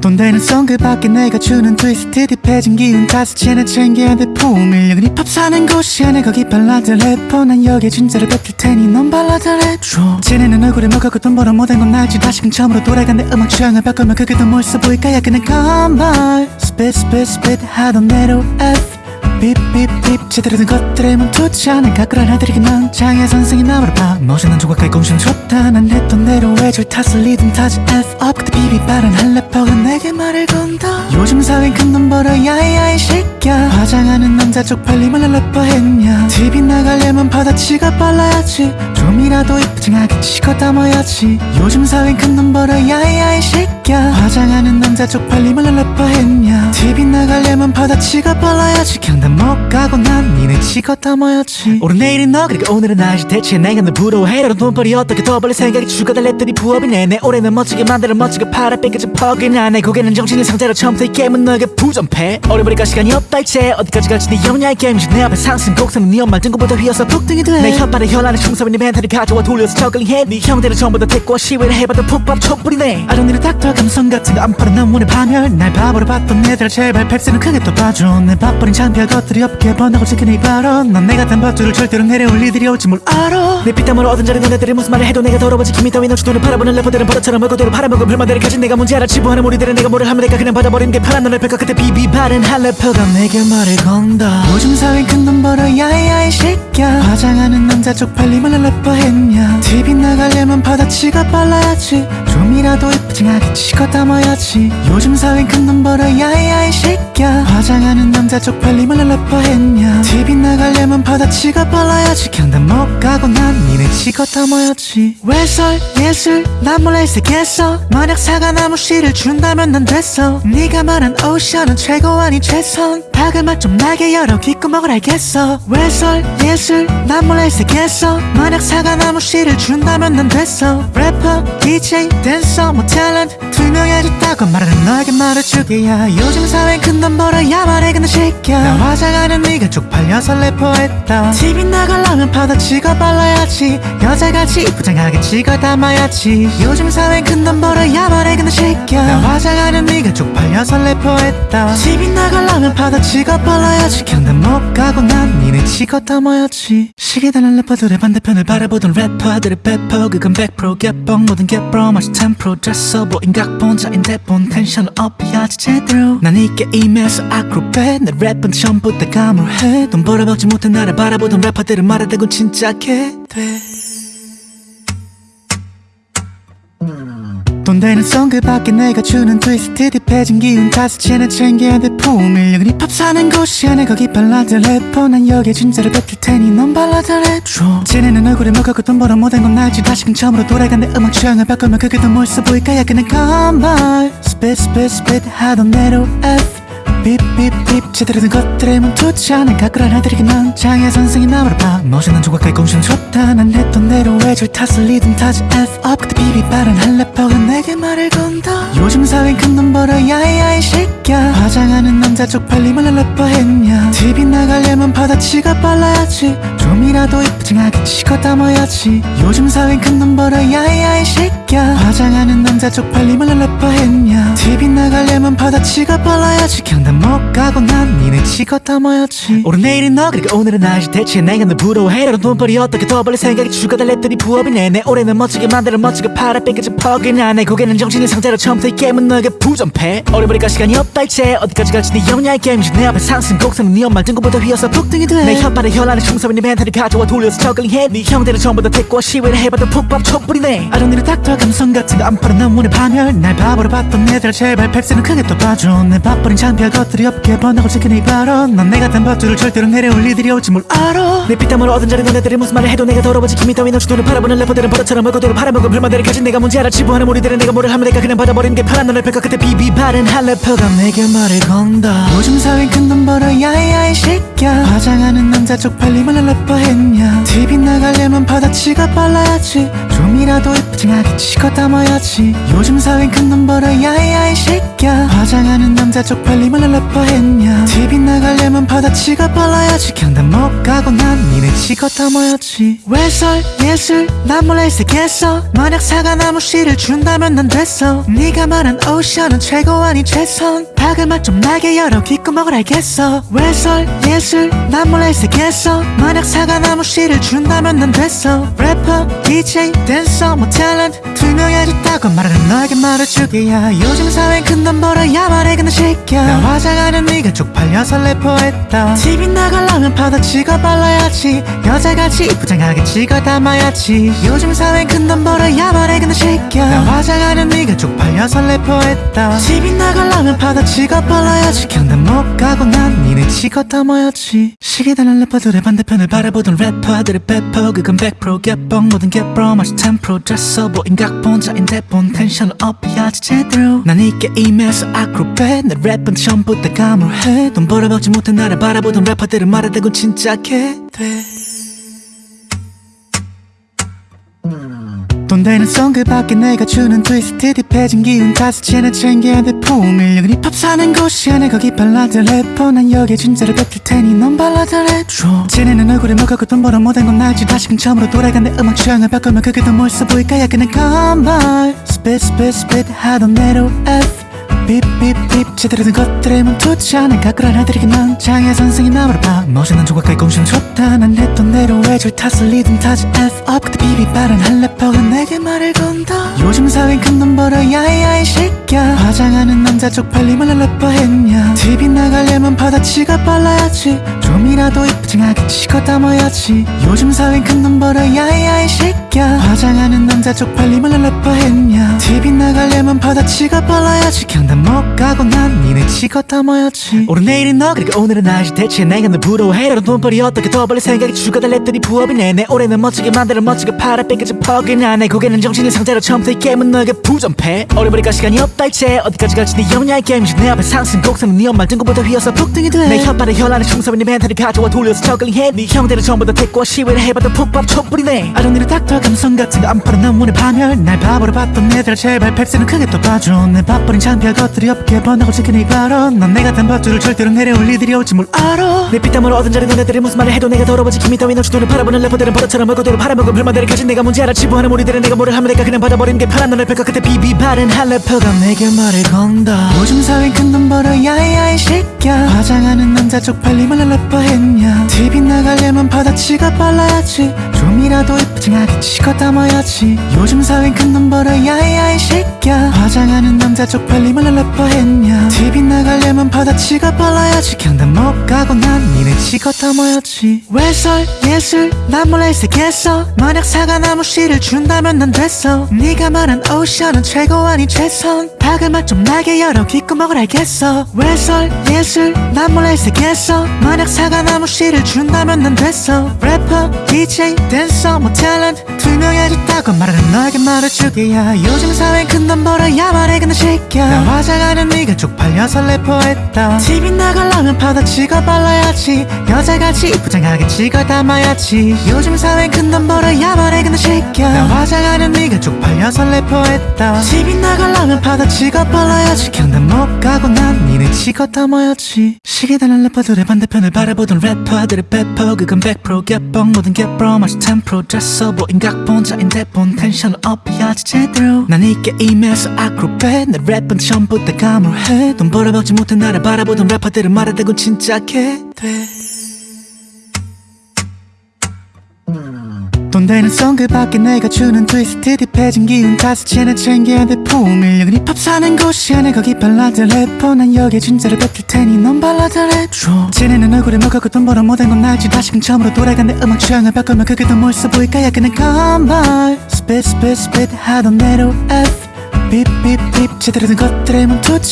돈 되는 송그 밖에 내가 주는 트위스트 딥해진 기운 채나 챙겨야 돼 풍일력은 힙합 사는 곳이야 내 거기 발라드 래퍼. 난 여기에 진짜로 뱉을 테니 넌 발라드 랩줘. 쟤네는 얼굴에 먹었고 돈 벌어 못한 건 알지. 다시금 처음으로 돌아간 내 음악 취향을 바꾸면 그게 더 멋있어 보일까? 야 그냥 컴발 스핏 스핏 스핏 하던 대로 F 삐삐삐 제대로 된 것들에 멈추지 않은 가꾸란 하들이긴 넌 장애 선생이 나무를 봐 멋있는 조각까지 공신 좋다. 난 했던 대로 외줄 탓을 리듬 타지 F up. 그때 비비 빠른 한 래퍼가 내게 말을 건다. 요즘 사회는 큰돈 벌어 야야 이 새끼야 화장하는 남자 쪽팔림을 래퍼 했냐. TV 나가려면 바다치가 빨라야지. 좀이라도 이쁘장하게 치고 담아야지. 요즘 사회는 큰돈 벌어 야야 이 새끼야 화장하는 남자 쪽팔림을 래퍼 했냐. TV 나가려면 바다치가 빨라야지 경단 못 가고 난 니네 치고 담아야지. 오늘 내일은 너 그리고 오늘은 나지 대체 내가 널 부러워해. 라는 돈벌이 어떻게 더 벌릴 생각이 추가달랬더니 부업이네. 내 올해는 멋지게 만들어 멋지게 팔아 뺏겨진 퍽이나 내. 고개는 정신의 상태로 처음부터 이 게임은 너에게 부전패. 어려버리까 시간이 없다 이제. 어디까지 갈지 네 영야의 게임이지. 내 앞에 상승 곡선은 네 엄마 등급보다 휘어서 폭등이 돼내 혓발에 혈안에 충섭인 네 멘탈이 가져와 돌려서 저글링해. 네 형들은 전부 다 대꾸와. 시위를 해봐도 푹밥 촛불이네. a doctor 감성 같은 거 안 팔아 난 원해 파멸 날 바보로 봤던 애들 제발 펩스는 크게 또 봐줘. 내 밥벌인 창피할 것들이 없게 번하고 지키는 이 발언. 넌 내가 단 버투를 절대로 내려올 일들이 올지 뭘 알아. 내 피땀으로 얻은 자리 너네들이 무슨 말을 해도 내가 더러워지 김이 따위 돈을 팔아보는 래퍼들은 버릇처럼 얼굴대로 팔아먹은 불만들을 가진 내가 문제 알아. 치부하는 우리들은 내가 뭐를 하면 내가 그냥 받아버리는 게 편한 너를 뺄까. 그때 비비 바른 한 래퍼가 내게 말을 건다. 요즘 사회 큰돈 벌어 야야 이 새끼야 화장하는 남자 쪽팔림을 래퍼 했냐. TV 나가려면 바다치가 빨라야지. 좀이라도 이쁘장하게 치고 담아야지. 요즘 사회 큰돈 벌어 야야 이 새끼야 화장하는 남자 쪽팔림 을 래퍼 했냐? TV 나가려면 바다치가 빨라야지. 경단 못 가고 난 니네 치고 담아야지. 외설? 예술? 난 몰래 색했어 만약 사과나무 씨를 준다면 난 됐어. 네가 말한 오션은 최고 아닌 최선 박을 맛좀 나게 열어 귓구멍을 알겠어. 외설? 예술? 난 몰래 색했어. 만약 사과나무 씨를 준다면 난 됐어. 래퍼 DJ 댄서 뭐 탤런트 투명해졌다고 말하는 너에게 말해주게야. 요즘 사회는 큰돈 벌어야 말해 근데 새끼야 나 화장하는 네가 쪽팔려서 래퍼했다. TV 나가려면 바다치가 빨라야지. 여자같이 이쁘장하게 찍어 담아야지. 요즘 사회는 큰돈 벌어야 말해 근데 새끼야 나 화장하는 네가 쪽팔려서 래퍼했다. TV 나가려면 바다 치가 빨라야지 경단 못 가고 난 니네 치고 담아야지. 시계 달린 래퍼들의 반대편을 바라보던 래퍼들의 배퍼 그건 100% 개뻥 모든 개뻥 마치 10% 됐어 보인 각본자인 대본 텐션을 업해야지 제대로. 난 이 게임에서 아크로벳 내 랩은 전부 다 감으로 해. 돈 벌어먹지 못해 나를 바라보던 래퍼들은 말하대군 진짜 개돼 돈 되는 송 그 밖에 내가 주는 트위스트 딥해진 기운 채는 챙겨야 돼 여기 힙합 사는 곳이야 내 거기 발라드 래퍼. 난 여기에 진짜를 뱉을 테니 넌 발라드 랩줘. 쟤네는 얼굴에 먹었고 돈 벌어 못한 건 알지. 다시금 처음으로 돌아간 내 음악 취향을 바꾸면 그게 더 멋있어 보일까야 그냥 컴발 스핏 스핏 스핏 하던 대로 F 삐삐삐 제대로 된 것들에 멈추지 않은 가꾸란 하들이긴 넌 장애 선생이 나무를 봐. 멋있는 조각까지 공신 좋다. 난 했던 대로 외줄 탓을 리듬 타지 F up. 그때 비비 빠른 한 래퍼가 내게 말을 건다. 요즘 사회는 큰돈 벌어 야야 이 새끼야 화장하는 남자 쪽팔림을 래퍼 했냐. TV 나가려면 바다치가 빨라야지. 좀이라도 이쁘장하게 치고 담아야지. 요즘 사회는 큰돈 벌어 야야 이 새끼야 화장하는 남자 쪽팔림을 래퍼 했냐. TV 나가려면 바다치가 빨라야지 경단 못 가고 난 니네 치고 담아야지. 오늘 내일은 너 그리고 오늘은 나지 대체 내가 널 부러워해 라는 돈벌이 어떻게 더 벌릴 생각이 추가달랬더니 부업이네 내 올해는 멋지게 만들어 멋지게 팔아 뺏겨진 퍽이나 내 고개는 정신의 상태로 처음부터 이 게임은 너에게 부전패. 어려버리까 시간이 없다 이제. 어디까지 갈지 네 영야의 게임이지. 내 앞에 상승 곡선은 네 엄마 등급보다 휘어서 폭등이 돼내 혓발에 혈안에 충섭인 네 멘탈이 가져와 돌려서 저글링해. 네 형들은 전부 다 대꾸와 시위를 해봐도 푹밥 촛불이네. a doctor 감성 같은 거안난 원해 파멸 날 바보로 봤던 애들 제발 펩스는 크게 또 봐줘. 내 밥벌인 창피할 것들이 없게 번하고 지키는 이 발언. 넌 내가 단 버투를 절대로 내려올 일들이 올지 뭘 알아. 내 피땀으로 얻은 자리 너네들이 무슨 말을 해도 내가 더러워지. 김이 따위 너주 돈을 팔아보는 래퍼들은 버릇처럼 얼굴대로 팔아먹은 불만들을 가진 내가 문제 알아. 치부하는 우리들은 내가 뭐를 하면 내가 그냥 받아버리는 게 편한 너를 뺄까 그때 비비 바른 한 래퍼가 내게 말을 건다. 요즘 사회는 큰돈 벌어 야야 이 새끼야 화장하는 남자 쪽팔림을 래퍼 했냐. TV 나가려면 바다치가 빨라야지. 좀이라도 이쁘장하게 치고 담아야지. 요즘 사회는 큰돈 벌어 야야 이 새끼야 화장하는 남자 쪽팔림을 래퍼 했냐. TV 나가려면 바다치가 빨라야지. 경단 못 가고 난 니네 치고 담아야지. 외설 예술 난 몰래 색했어. 만약 사과나무 씨를 준다면 난 됐어. 네가 말한 오션은 최고 아닌 최선. 방음악 좀 나게 열어. 귓구멍을 알겠어. 외설 예술 난 몰라 있겠어. 만약 사과나무 씨를 준다면 난 됐어. 래퍼 DJ 댄서 뭐 탤런트 투명해졌다고 말하는 너에게 말해주기야. 요즘 사회엔 큰돈 벌어야 말해 근데 새끼야 나 화장하는 네가 쪽팔려서 래퍼했다. TV 나가려면 파도 찍어 발라야지. 여자같이 부장하게 찍어 담아야지. 요즘 사회엔 큰돈 벌어야 말해 근데 새끼야 나 화장하는 네가 쪽팔려서 래퍼했다. TV 나가려면 파도 찍어 발라야지. 경단 못 가고 난 니네 찍어 담아야지. 시계다는 래퍼들의 반대편을 바라보던 래퍼들의 배퍼 그건 100% 개뻥 모든 개뻥 마치 10% 됐어 보인 각본자인데 본 텐션을 업해야지 제대로. 난 이 게임에서 아크로벳 내 랩은 처음부터 감을해. 돈 벌어먹지 못해 나를 바라보던 래퍼들은 말하다고 진짜 개돼 돈 되는 송 그밖에 내가 주는 트위스트 딥해진 기운 채나 챙겨야 돼 풍일력은 힙합 사는 곳이야. 내 거기 발라드 래퍼. 난 여기에 진짜를 뱉을 테니 넌 발라드 랩줘. 쟤네는 얼굴에 먹었고 돈 벌어 못한 건 알지. 다시금 처음으로 돌아간 내 음악 취향을 바꾸면 그게 더 멋있어 보일까? 약간의 건말 스핏 스핏 스핏 하던 내로 F 제대로 된 것들에 멈추지 않아 가꾸란 아들에게 난 장애 선생이 나무를 봐. 멋있는 조각가의 공신 좋다. 난 했던 대로 외줄 탓을 리듬 타지 F up. 그때 비비 빠른 한 래퍼가 내게 말을 건다. 요즘 사회엔 큰돈 벌어 야이야이 새끼야 화장하는 남자 쪽팔림을 래퍼 했냐. TV 나가려면 바다치가 빨라야지. 좀이라도 이쁘장하게 치고 담아야지. 요즘 사회엔 큰돈 벌어 야이야이 새끼야 화장하는 남자 쪽팔림을 래퍼 했냐. TV 나가려면 바다치가 빨라야지 경단 못 가고 난 니네 치고 담아야지. 오늘 내일은 너 그리고 오늘은 나지 대체 내가 너 부러워해라도 돈벌이 어떻게 더 벌릴 생각이 추가 달랬더니 부업이네 내 올해는 멋지게 만들어 멋지게 팔아. 뺏겨져 퍽이나 내 고개는 정신이 상자로 처음부터 이 게임은 너에게 부정패. 어려버릴까 시간이 없다 이제. 어디까지 갈지 네 영야의 게임이지. 내 앞에 상승 곡선은 네 엄마 등급보다 휘어서 폭등이 돼내 혓바닥에 혈안에 충성인 네 멘탈을 가져와 돌려서 저글링해. 네 형들은 전부 다 태권 시위를 해봐도 푹밥 촛불이네 아정리를 닥터 감성 같은 거안 팔아 난 문의 파멸 날 바보로 봤던 애들 제발. 팩스는 크게 또 봐줘. 내 밥버린 창 피할 것들이 없게 번하고 이 발언. 넌내 같은 밥줄을 절대로 내려올 이들이 올지 뭘 알아. 내 피땀으로 얻은 자리 너네들이 무슨 말을 해도 내가 더러워지 김이 따윈 없이 돈을 팔아보는 래퍼들은 버릇처럼 얼굴도로 팔아먹은 불만들을 가진 내가 문제 알아. 지부하는 우리들은 내가 뭐를 하면 내가 그냥 받아버리는 게 파란 너를 펼까? 그때 비비 바른 한 래퍼가 내게 말을 건다. 요즘 사회엔 큰돈 벌어 야이야이 새끼야 화장하는 남자 쪽팔림을 래퍼 했냐? TV 나가려면 바다치가 빨라야지. 좀이라도 이쁘장하게 치고 담아야지. 요즘 사회엔 큰돈 벌어 야이야이 새끼야 화장하는 남자 쪽팔림을 래퍼 했냐? TV 나가려면 바다치가 빨라야지. 경단 못 가고 난 니네 치고 담아야지. 외설? 예술? 난 몰라 있겠어 만약 사과나무 씨를 준다면 난 됐어. 네가 말한 오션은 최고 아니 최선 방음악 좀 나게 열어. 귓구멍을 알겠어. 외설 예술 난 몰라 있겠어. 만약 사과나무 씨를 준다면 난 됐어. 래퍼 DJ 댄서 뭐 탤런트 투명해졌다고 말하는 너에게 말해주기야. 요즘 사회엔 큰돈 벌어야 말해. 근데 새끼야 나 화장하는 네가 쪽팔려서 래퍼했다. TV 나가려면 파도 찍어 발라야지. 여자같이 부장하게 찍어 담아야지. 요즘 사회엔 큰돈 벌어야 말해. 근데 새끼야 나 화장하는 네가 쪽팔려서 래퍼했다. TV 나가려면 파도 찍어 발라야지 경단 못 가고 난 니네 찍어 담아야지. 시계다는 래퍼들의 반대편을 바라보던 래퍼들의 배퍼 그건 100% 개뻥 모든 개뻥 마치 10% 됐어. 보인 각본 자인데 본 텐션을 업해야지 제대로. 난이 게임에서 아크로벳 내 랩은 처음부터 감을해. 돈 벌어먹지 못해 나를 바라보던 래퍼들은 말하다고 진짜 개돼 돈 되는 송 그밖에 내가 주는 트위스트 딥해진 기운 채나 챙겨야 돼 풍일력은 힙합 사는 곳이야 내 거기 발라드 래퍼. 난 여기에 진짜를 뱉을 테니 넌 발라드 랩줘. 쟤네는 얼굴에 먹었고 돈 벌어 못한 건 알지. 다시금 처음으로 돌아간 내 음악 취향을 바꾸면 그게 더 멋있어 보일까? 약간의 건말 스핏 스핏 스핏 하던 대로 F 삐삐삐 제대로 된 것들에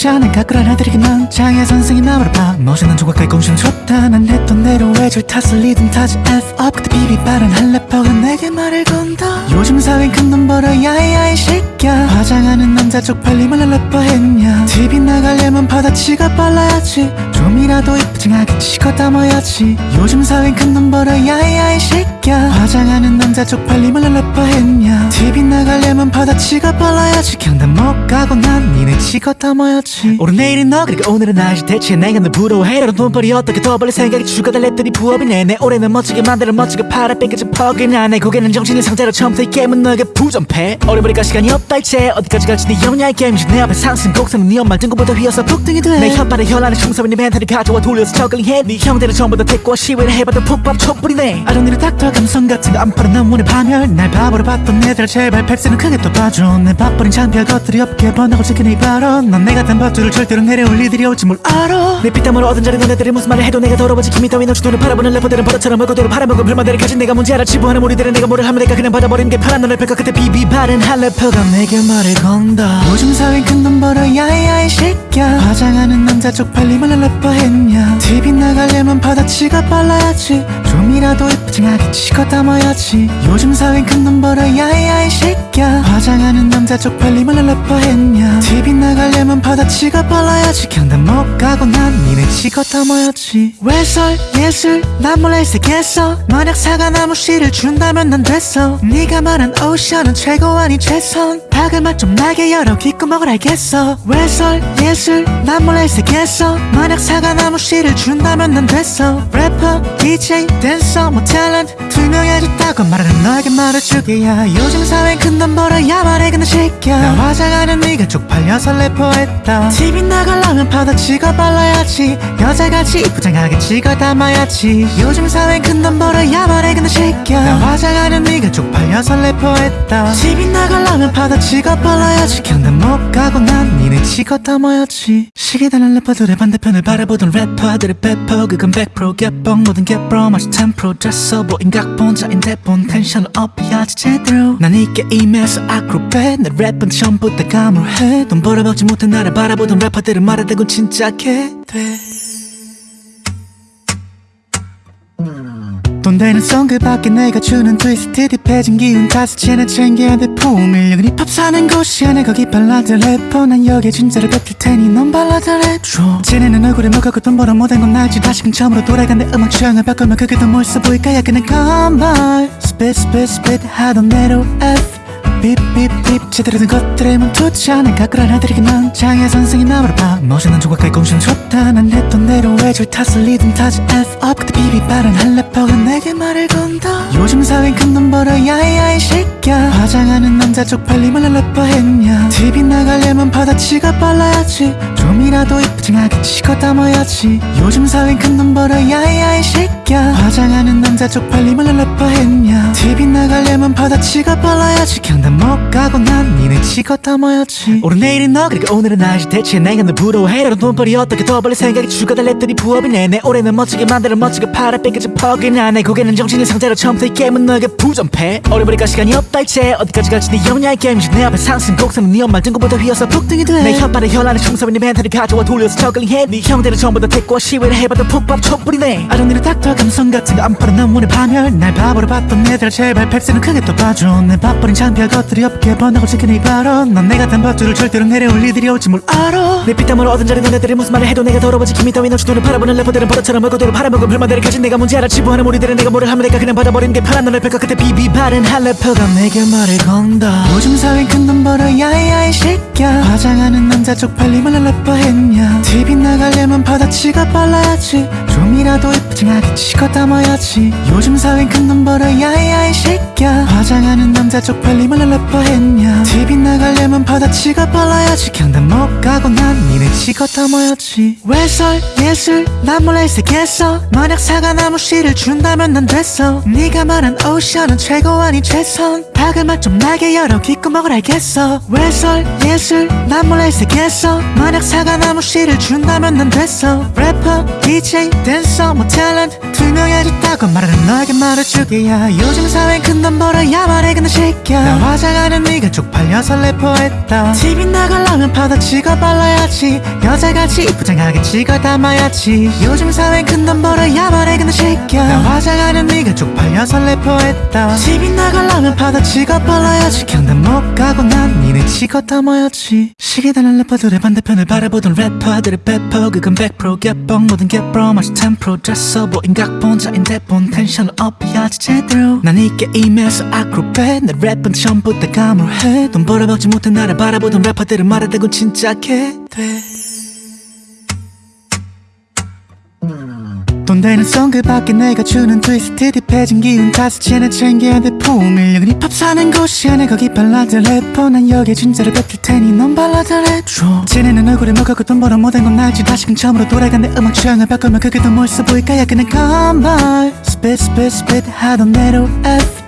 않아 가꾸란 아들에게 난 장애 선생이 나무를 봐 멋있는 조각가의 공신 좋다. 난 했던 대로 외줄 탓을 리듬 타지 F up. 그때 비비 빠른 한 래퍼가 내게 말을 건다. 요즘 사회엔 큰돈 벌어 야이야이 새끼야 화장하는 남자 쪽팔림을 래퍼 했냐. TV 나가려면 바다치가 빨라야지. 좀이라도 이쁘장하게 치고 담아야지. 요즘 사회엔 큰돈 벌어 야이야이 새끼야 화장하는 남자 쪽팔림을 래퍼 했냐. TV 나가려면 바다치가 빨라야지. 경단 못 가고 난 니네 치고 다 모였지. 오늘 내일은 너 그리고 오늘은 나지 대체 내가 널 부러워해. 너는 돈벌이 어떻게 더 벌릴 생각이 죽어다 랩들이 부업이네 내 올해는 멋지게 만들어 멋지게 팔아 뺏겨진 퍽이나 내 고개는 정신이 상태로 처음부터 이 게임은 너에게 부전패. 어려버리까 시간이 없다 이제. 어디까지 갈지 네 영야의 게임이지. 내 앞에 상승 곡선은 네 엄마 등급보다 휘어서 폭등이 돼내 혓발에 혈안에 충섭인 네 멘탈이 가져와 돌려서 저글링해. 네 형들은 전부 다 택고 시위를 해봐도 푹밥 촛불이네. a doctor 감성 같은 거 안 팔아 난 원해 파멸 날 바보로 봤던 애들. 제발 펩스는 크게 또 봐줘. 내 밥벌인 창피할 것들이 없게 번하고 지키는 이 발언. 넌 내가 단 버투를 절대로 내려올 일들이 올지 뭘 알아. 내 피땀으로 얻은 자리 너네들이 무슨 말을 해도 내가 더러워지 김이 따위 너주 눈을 바라보는 래퍼들은 버릇처럼 얼굴대로 팔아먹은 불만들을 가진 내가 문제 알아. 치부하는 우리들은 내가 뭐를 하면 내가 그냥 받아버리는 게 편한 너를 뺄까? 그때 비비 바른 한 래퍼가 내게 말을 건다. 요즘 사회 큰돈 벌어 야야 이 새끼야 화장하는 남자 쪽팔림을 래퍼 했냐? TV 나가려면 바다치가 빨라야지. 좀이라도 이쁘장하게 치고 담아야지. 요즘 사회 큰돈 벌어 야야 이 새끼야 화장하는 남자 쪽팔림을 래퍼 했냐. TV 나가려면 바다치가 빨라야지. 경단 못 가고 난 니네 치고 담아야지. 외설? 예술? 난 몰래 색했어 만약 사과나무 씨를 준다면 난 됐어. 네가 말한 option은 최고 아닌 최선. 박을 맛좀 나게 열어. 귓구멍을 알겠어. 외설? 예술? 난 몰래 색했어 만약 사과나무 씨를 준다면 난 됐어. 래퍼 DJ 댄서 뭐 탤런트 투명해졌다고 말하는 너에게 말해주게야. 요즘 사회는 큰돈 벌어야 말해 근데 새끼야 나 화장하는 네가 쪽팔려서 래퍼했다. TV 나가려면 파데 찍어 발라야지. 여자같이 이쁘장하게 찍어 담아야지. 요즘 사회는 큰돈 벌어야 말해 근데 새끼야 나 화장하는 네가 쪽팔려서 래퍼했다. TV 나가려면 파데 찍어 발라야지. 경단 못 가고 난 니네 찍어 담아야지. 시계 달린 래퍼들의 반대편을 바라보던 래퍼들의 배퍼 그건 100% 개뻥 모든 개뻥 마치 10% 됐어 보인 각본자인 대본. 텐션을 업해야지 제대로. 난 이 게 임에서 아크로벳 내 랩은 전부 다 감으로해 돈 벌어먹지 못해 나를 바라보던 래퍼들은 말하대군 진짜 개돼. 돈 되는 송 그밖에 내가 주는 트위스트 딥해진 기운 채나 챙겨야 돼. 여기 힙합 사는 곳이야. 내 거기 발라드 래퍼. 난 여기에 진짜로 뱉을 테니 넌 발라드 랩줘. 쟤네는 얼굴에 먹었고 돈 벌어 못한 건 알지. 다시금 처음으로 돌아간 내 음악 취향을 바꾸면 그게 더 멋있어 보일까야 그냥 컴발 스핏 스핏 스핏 하던 대로 F 삐삐삐 제대로 된 것들에 멈추지 않아 가꾸란 아들에게 넌 장애 선생이 나무를 봐 멋있는 조각깔 공신 좋다 난 했던 대로 외줄 탓을 리듬 타지 F up. 그때 비비 빠른 한 래퍼가 내게 말을 건다. 요즘 사회는 큰돈 벌어 야야 이 새끼야 화장하는 남자 쪽팔림을 래퍼 했냐. TV 나가려면 바다치가 빨라야지. 좀이라도 이쁘장하게 치고 담아야지. 요즘 사회는 큰돈 벌어 야야 이 새끼야 화장하는 남자 쪽팔림을 래퍼 했냐. TV 나가려면 바다치가 빨라야지. 경단 못 가고 난 니네 치고 담아야지. 오늘 내일은 너 그리고 오늘은 나지 대체 내가 널 부러워해. 너는 돈벌이 어떻게 더 벌릴 생각이 랩들이 부업이네 내. 올해는 멋지게 만들어 멋지게 팔아 뺏겨진 퍽이나 내 고개는 정신이 상태로 처음부터 이 게임은 너에게 부전패. 어려버리까 시간이 없다 이제. 어디까지 갈지 네 영야의 게임이지. 내 앞에 상승 곡선은 네 엄마 등급보다 휘어서 폭등이 돼내 혓발에 혈안에 충섭인 네 멘탈이 가져와 돌려서 저글링해. 네 형들은 전부 다 택고 시위를 해봐도 푹밥 촛불이네. a doctor 감성 같은 거 안 팔아 난 원해 파멸. 날 바보로 봤던 애들 제발 펩스는 크게 또 봐줘. 내 밥벌인 창피할 것들이 없게 번하고 지키는 이 발언. 넌 내가 단 버투를 절대로 내려올 일들이 올지 뭘 알아? 내 피땀으로 얻은 자리 너네들이 무슨 말을 해도 내가 더러워지. 김이 따위 너주 눈을 바라보는 래퍼들은 버릇처럼 얼굴대로 팔아먹은 불만들을 가진 내가 문제 알아. 치부하는 우리들은 내가 뭐를 하면 내가 그냥 받아버리는 게 편한 너를 뺄까? 그때 비비바른 한 래퍼가 내게 말을 건다. 요즘 사회는 큰돈 벌어 야야 이 새끼야 화장하는 남자 쪽팔림을 래퍼 했냐? TV 나가려면 바다치가 빨라야지. 좀이라도 이쁘장하게 치고 담아야지. 요즘 사회는 큰돈 벌어 야야 이 새끼야 화장하는 남자 쪽팔림을 래퍼 했냐? TV 나가려면 바다치가 빨라야지. 경단 못 가고 난 니네 치고 담아야지. 외설 예술 난 몰래 색했어. 만약 사과나무 씨를 준다면 난 됐어. 네가 말한 오션은 최고 아닌 최선. 박을 맛 좀 나게 열어. 귓구멍을 알겠어. 외설 예술 난 몰래 색했어. 만약 사과나무 씨를 준다면 난 됐어. 래퍼 DJ 댄서 뭐 탤런트 투명해졌다고 말하는 너에게 말해주게야. 요즘 사회는 큰돈 벌어야 말해. 근데 새끼야 나 화장하는 네가 쪽팔려서 래퍼했다. TV 나가려면 파다치가 빨라야지. 여자같이 이쁘장하게 찍어 담아야지. 요즘 사회는 큰돈 벌어야 말해 근데 새끼야 나 화장하는 네가 쪽팔려서 래퍼했다. TV 나가려면 파다치가 빨라야지. 경단 못 가고 난 니네 찍어 담아야지. 시계 달린 래퍼들의 반대편을 바라보던 래퍼들의 배퍼 그건 100% 개뻥 모든 개뻥 마치 10% 됐어 보인 각본자인 대본 텐션을 업해야지 제대로. 난 이 게임에서 아크로벳 내 랩은 전부 다 감으로해. 돈 벌어먹지 못해 나를 바라보던 래퍼들은 말하대군 진짜 침착해. 돼. 돈 되는 송 그 밖에 내가 주는 트위스트 딥해진 기운 쟤네 챙겨야 돼 품을 여긴 힙합 사는 곳이야 내 거기 발라드 래퍼. 난 여기에 진짜로 뱉을 테니 넌 발라드 랩줘 쟤네는 얼굴에 먹었고 돈 벌어 못한 건 알지. 다시금 처음으로 돌아간 내 음악 취향을 바꾸면 그게 더 멋있어 보일까? 약간의 건발 스핏 스핏 스핏 하던 대로 F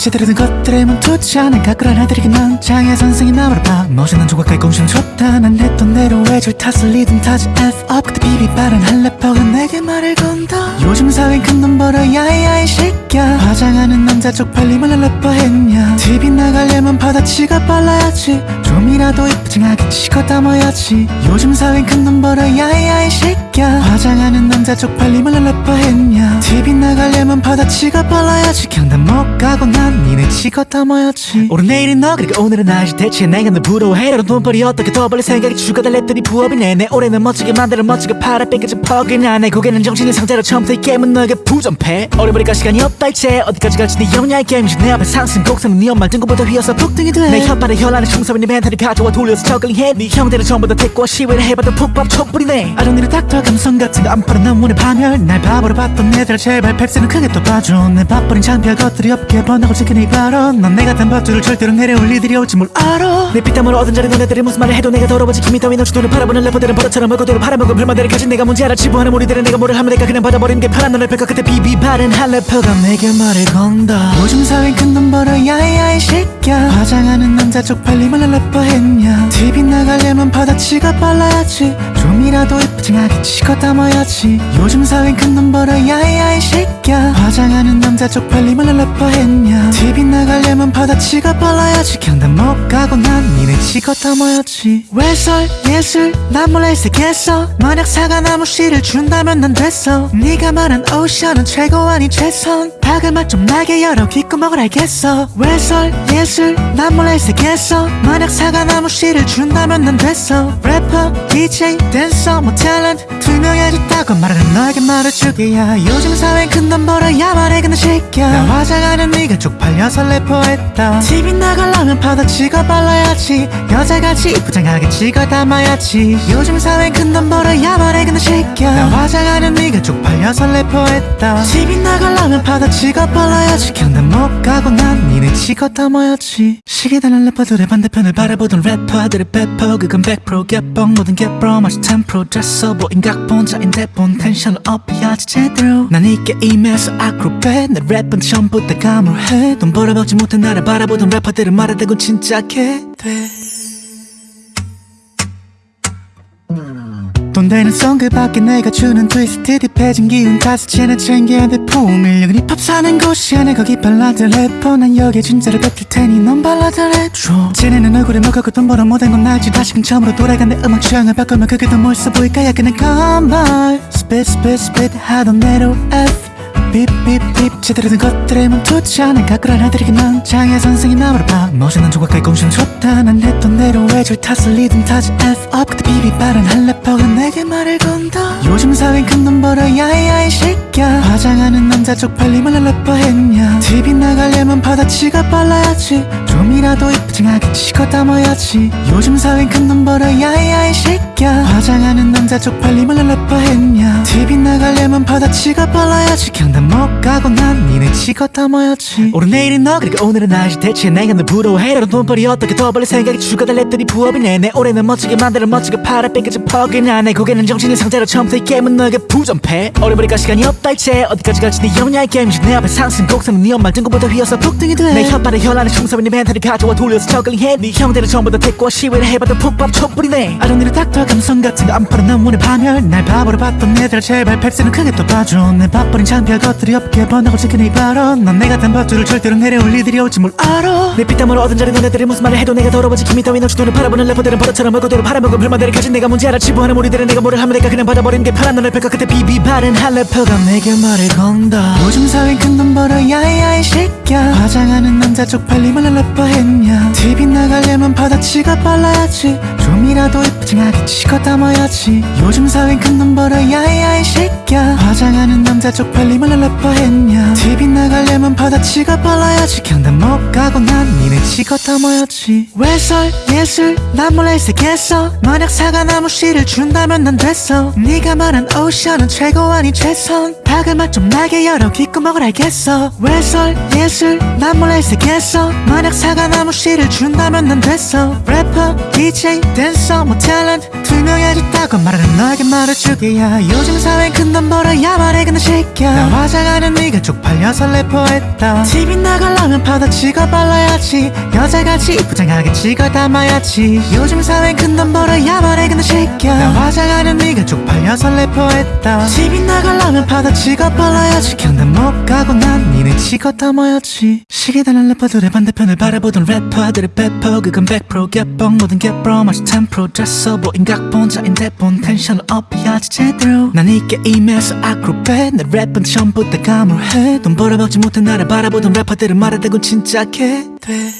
제대로 된 것들에 멈추지 않아 가꾸란 아들에게 난 장애 선생이 나무를 봐. 멋있는 조각가의 공신 좋다. 난 했던 대로 외줄 탓을 리듬 타지. F up. 그때 비비 빠른 한 래퍼가 내게 말을 건다 요즘 사회는 큰돈 벌어 야이야이 새끼야 화장하는 남자 쪽팔림을 래퍼 했냐. TV 나가려면 바다치가 빨라야지. 좀이라도 이쁘장하게 치고 담아야지. 요즘 사회는 큰돈 벌어 야이야이 새끼야 화장하는 남자 쪽팔림을 래퍼 했냐. TV 나가려면 바다치가 빨라야지. 경단 못 가고 난 니네 치고 담아야지. 오늘 내일은 너 그리고 오늘은 나지 대체 내가 너 부러워해. 라는 돈벌이 어떻게 더 벌릴 생각이 추가 달랬더니 부업이네 내 올해는 멋지게 만들어 멋지게 팔아. 뺏겨져 퍽이나 내 고개는 정신의 상자로 처음부터 이 게임은 너에게 부정패. 어려버릴까 시간이 없다 이제. 어디까지 갈지 네 영야의 게임이지 내 앞에 상승 곡선은 네 엄마 등급보다 휘어서 폭등이 돼내 혓발에 혈안에 충성인 네 멘탈을 가져와 돌려서 저글링해. 네 형들은 전부 다 택과 시위를 해봐도 푹밥 촛불이네. 아정리를 닥터 감성 같은 거안 팔아. 난 원해 파멸. 날 바보로 봤던 애들 제발. 팩스는 크게 또 봐줘. 내 밥버린 창피할 것들이 없게 번하고 이 발언 넌내 같은 밥줄을 절대로 내려올 이들이 올지 뭘 알아. 내 피땀으로 얻은 자리 너네들이 무슨 말을 해도 내가 더러워지 김이 따위 넌치 돈을 팔아보는 래퍼들은 버릇처럼 얼굴도로 팔아먹은 불만들을 가진 내가 문제 알아. 치부하는 우리들은 내가 뭐를 하면 내가 그냥 받아버리는 게 편한 너를 뺄까. 그때 비비 바른 한 래퍼가 내게 말을 건다. 요즘 사회는 큰돈 벌어 야이야이 새끼야 화장하는 남자 쪽팔림을 래퍼 했냐. TV 나가려면 바다치가 빨라야지. 좀이라도 이쁘장하게 치고 담아야지. 요즘 사회는 큰돈 벌어 야이야이 새끼야 화장하는 남자 쪽팔림을 래퍼 했냐? TV 나가려면 바다치가 빨라야지. 경단 못 가고 난 니네 치고 담아야지. 외설? 예술? 난 몰래 색했어. 만약 사과나무 씨를 준다면 난 됐어. 네가 말한 오션은 최고 아니 최선. 박을 맛좀 나게 열어. 귓구멍을 알겠어. 외설? 예술? 난 몰래 색했어. 만약 사과나무 씨를 준다면 난 됐어. 래퍼 DJ 댄서 뭐 탤런트 투명해졌다고 말하는 너에게 말해주게야. 요즘 사회는 큰돈 벌어야 말해 근데 새끼야 나 화장하는 네가 쪽팔려서 래퍼했다. TV 나가려면 바다치가 빨라야지. 여자같이 이쁘장하게 찍어 담아야지. 요즘 사회는 큰돈 벌어야 말해 근데 새끼야 나 화장하는 네가 쪽팔려서 래퍼했다. TV 나가려면 바다치가 빨라야지. 경단 못 가고 난 니네 치고 담아야지. 시기다는 래퍼들의 반대편을 바라보던 래퍼들의 배퍼 그건 100% 개뻥. 모든 개뻥 마치 10% 잤어 보인 각본 자인데 본. 텐션을 업해야지 제대로. 난 이 게임에서 아크로벳 내 랩은 전 부다 감으로해 돈 벌어먹지 못해 나를 바라보던 래퍼들은 말하다고 진짜게 돼. 돈 되는 송 그밖에 내가 주는 트위스트 딥해진 기운 쟤네 챙겨야 돼 품을 여긴 힙합 사는 곳이야 내 거기 발라드 래퍼. 난 여기에 진짜로 뱉을 테니 넌 발라드 랩줘. 쟤네는 얼굴에 먹었고 돈 벌어 못한 건 알지. 다시금 처음으로 돌아간 내 음악 취향을 바꾸면 그게 더 멋있어 보일까? 약간의 건발 스핏 스핏 스핏 하던 대로 F 삐삐삐 제대로 된 것들에 않아 가꾸란 아들에게 난 장애 선생이 나무를 봐 멋있는 조각가의 공신 좋다. 난 했던 대로 외줄 탓을 리듬 타지 F up. 그때 비비 빠른 한 래퍼가 내게 말을 건다. 요즘 사회는 큰돈 벌어 야이야이 새끼야 화장하는 남자 쪽팔림을 래퍼 했냐. TV 나가려면 바다치가 빨라야지. 좀이라도 이쁘장하게 치고 담아야지. 요즘 사회는 큰돈 벌어 야이야이 새끼야 화장하는 남자 쪽팔림을 래퍼 했냐. TV 나가려면 바다치가 빨라야지. 경단 못 가고 난 니네 치고 담아야지. 오늘 내일은 너 그리고 오늘은 나지 대체 내가 너 부러워해 라는 돈벌이 어떻게 더 벌릴 생각이 추가 달랬더니 부업이네. 내 올해는 멋지게 만들어 멋지게 팔아 뺏겨져 퍽이나. 내 고개는 정신의 상자로 처음부터 이 게임은 너에게 부정패. 어려버릴까 시간이 없다 이제. 어디까지 갈지 네 영야의 게임이지. 내 앞에 상승 곡선은 네 엄마 등급보다 휘어서 폭등이 돼내 혓발에 혈안에 충성인 네 멘탈을 가져와 돌려서 저글링해. 네 형들은 전부 다 택과 시위를 해봐도 푹밥 촛불이네. 아정리를 닥터 감성 같은 거 안 팔아 난 원해 파멸 날 바보로 봤던 애들 제발 팩스는 크게 또 봐줘. 내 밥버린 창피할 것들이 없게 번하고 지킨 이 발언. 넌내 같은 밥줄을 절대로 내려올 이들이 올지 뭘 알아. 내 피땀으로 얻은 자리 너네들이 무슨 말을 해도 내가 더러워지 김이 따위 돈을 팔아보는 래퍼들은 버릇처럼 얼굴도로 팔아먹은 불만들을 가진 내가 문제 알아. 치부하는 우리들은 내가 뭐를 하면 내가 그냥 받아버리는 게 편한 너를 뺄까? 그때 비비 바른 한 래퍼가 내게 말을 건다. 요즘 사회는 큰돈 벌어 야이야이 새끼야 화장하는 남자 쪽팔림을 래퍼 했냐? TV 나가려면 바다치가 빨라야지. 좀이라도 이쁘장하게 치고 담아야지. 요즘 사회는 큰돈 벌어 야이야이 새끼야 화장하는 남자 쪽팔림을 래퍼 했냐? TV 나가려면 바다 치가 빨라야지. 경단 못 가고 난 니네 치고 다 모였지. 외설? 예술? 난 몰래 색했어? 만약 사과나무 씨를 준다면 난 됐어. 네가 말한 오션은 최고 아닌 최선. 박을 맛좀 나게 열어. 귓구멍을 알겠어. 외설? 예술? 난 몰래 색했어? 만약 사과나무 씨를 준다면 난 됐어. 래퍼 DJ 댄서 뭐 탤런트 투명해졌다고 말하는 너에게 말해주게야. 요즘 사회엔 큰돈 벌어야 말해. 근데 새끼야 나 화장하는 네가 쪽팔려서 래퍼했다. TV 나가려면 바다 치고 발라야지. 여자같이 부장하게 찍어 담아야지. 요즘 사회엔 큰돈 벌어야 말해 근데 새끼야 나 화장하는 네가 쪽팔려서 래퍼했다. TV 나가려면 바다 치고 발라야지. 경단 못 가고 난 니네 치고 담아야지. 시계 달린 래퍼들의 반대편을 바라보던 래퍼들의 배퍼 그건 100% 개뻥. 모든 개뻥 마치 10% 됐어 보인 각본자인 대본. 텐션을 업해야지 제대로. 난 이 게 임에서 아크로벳 내 랩은 처음 부터 가물해 돈 벌어먹지 못해 나를 바라보던 래퍼들은 말하다고 진짜 개돼.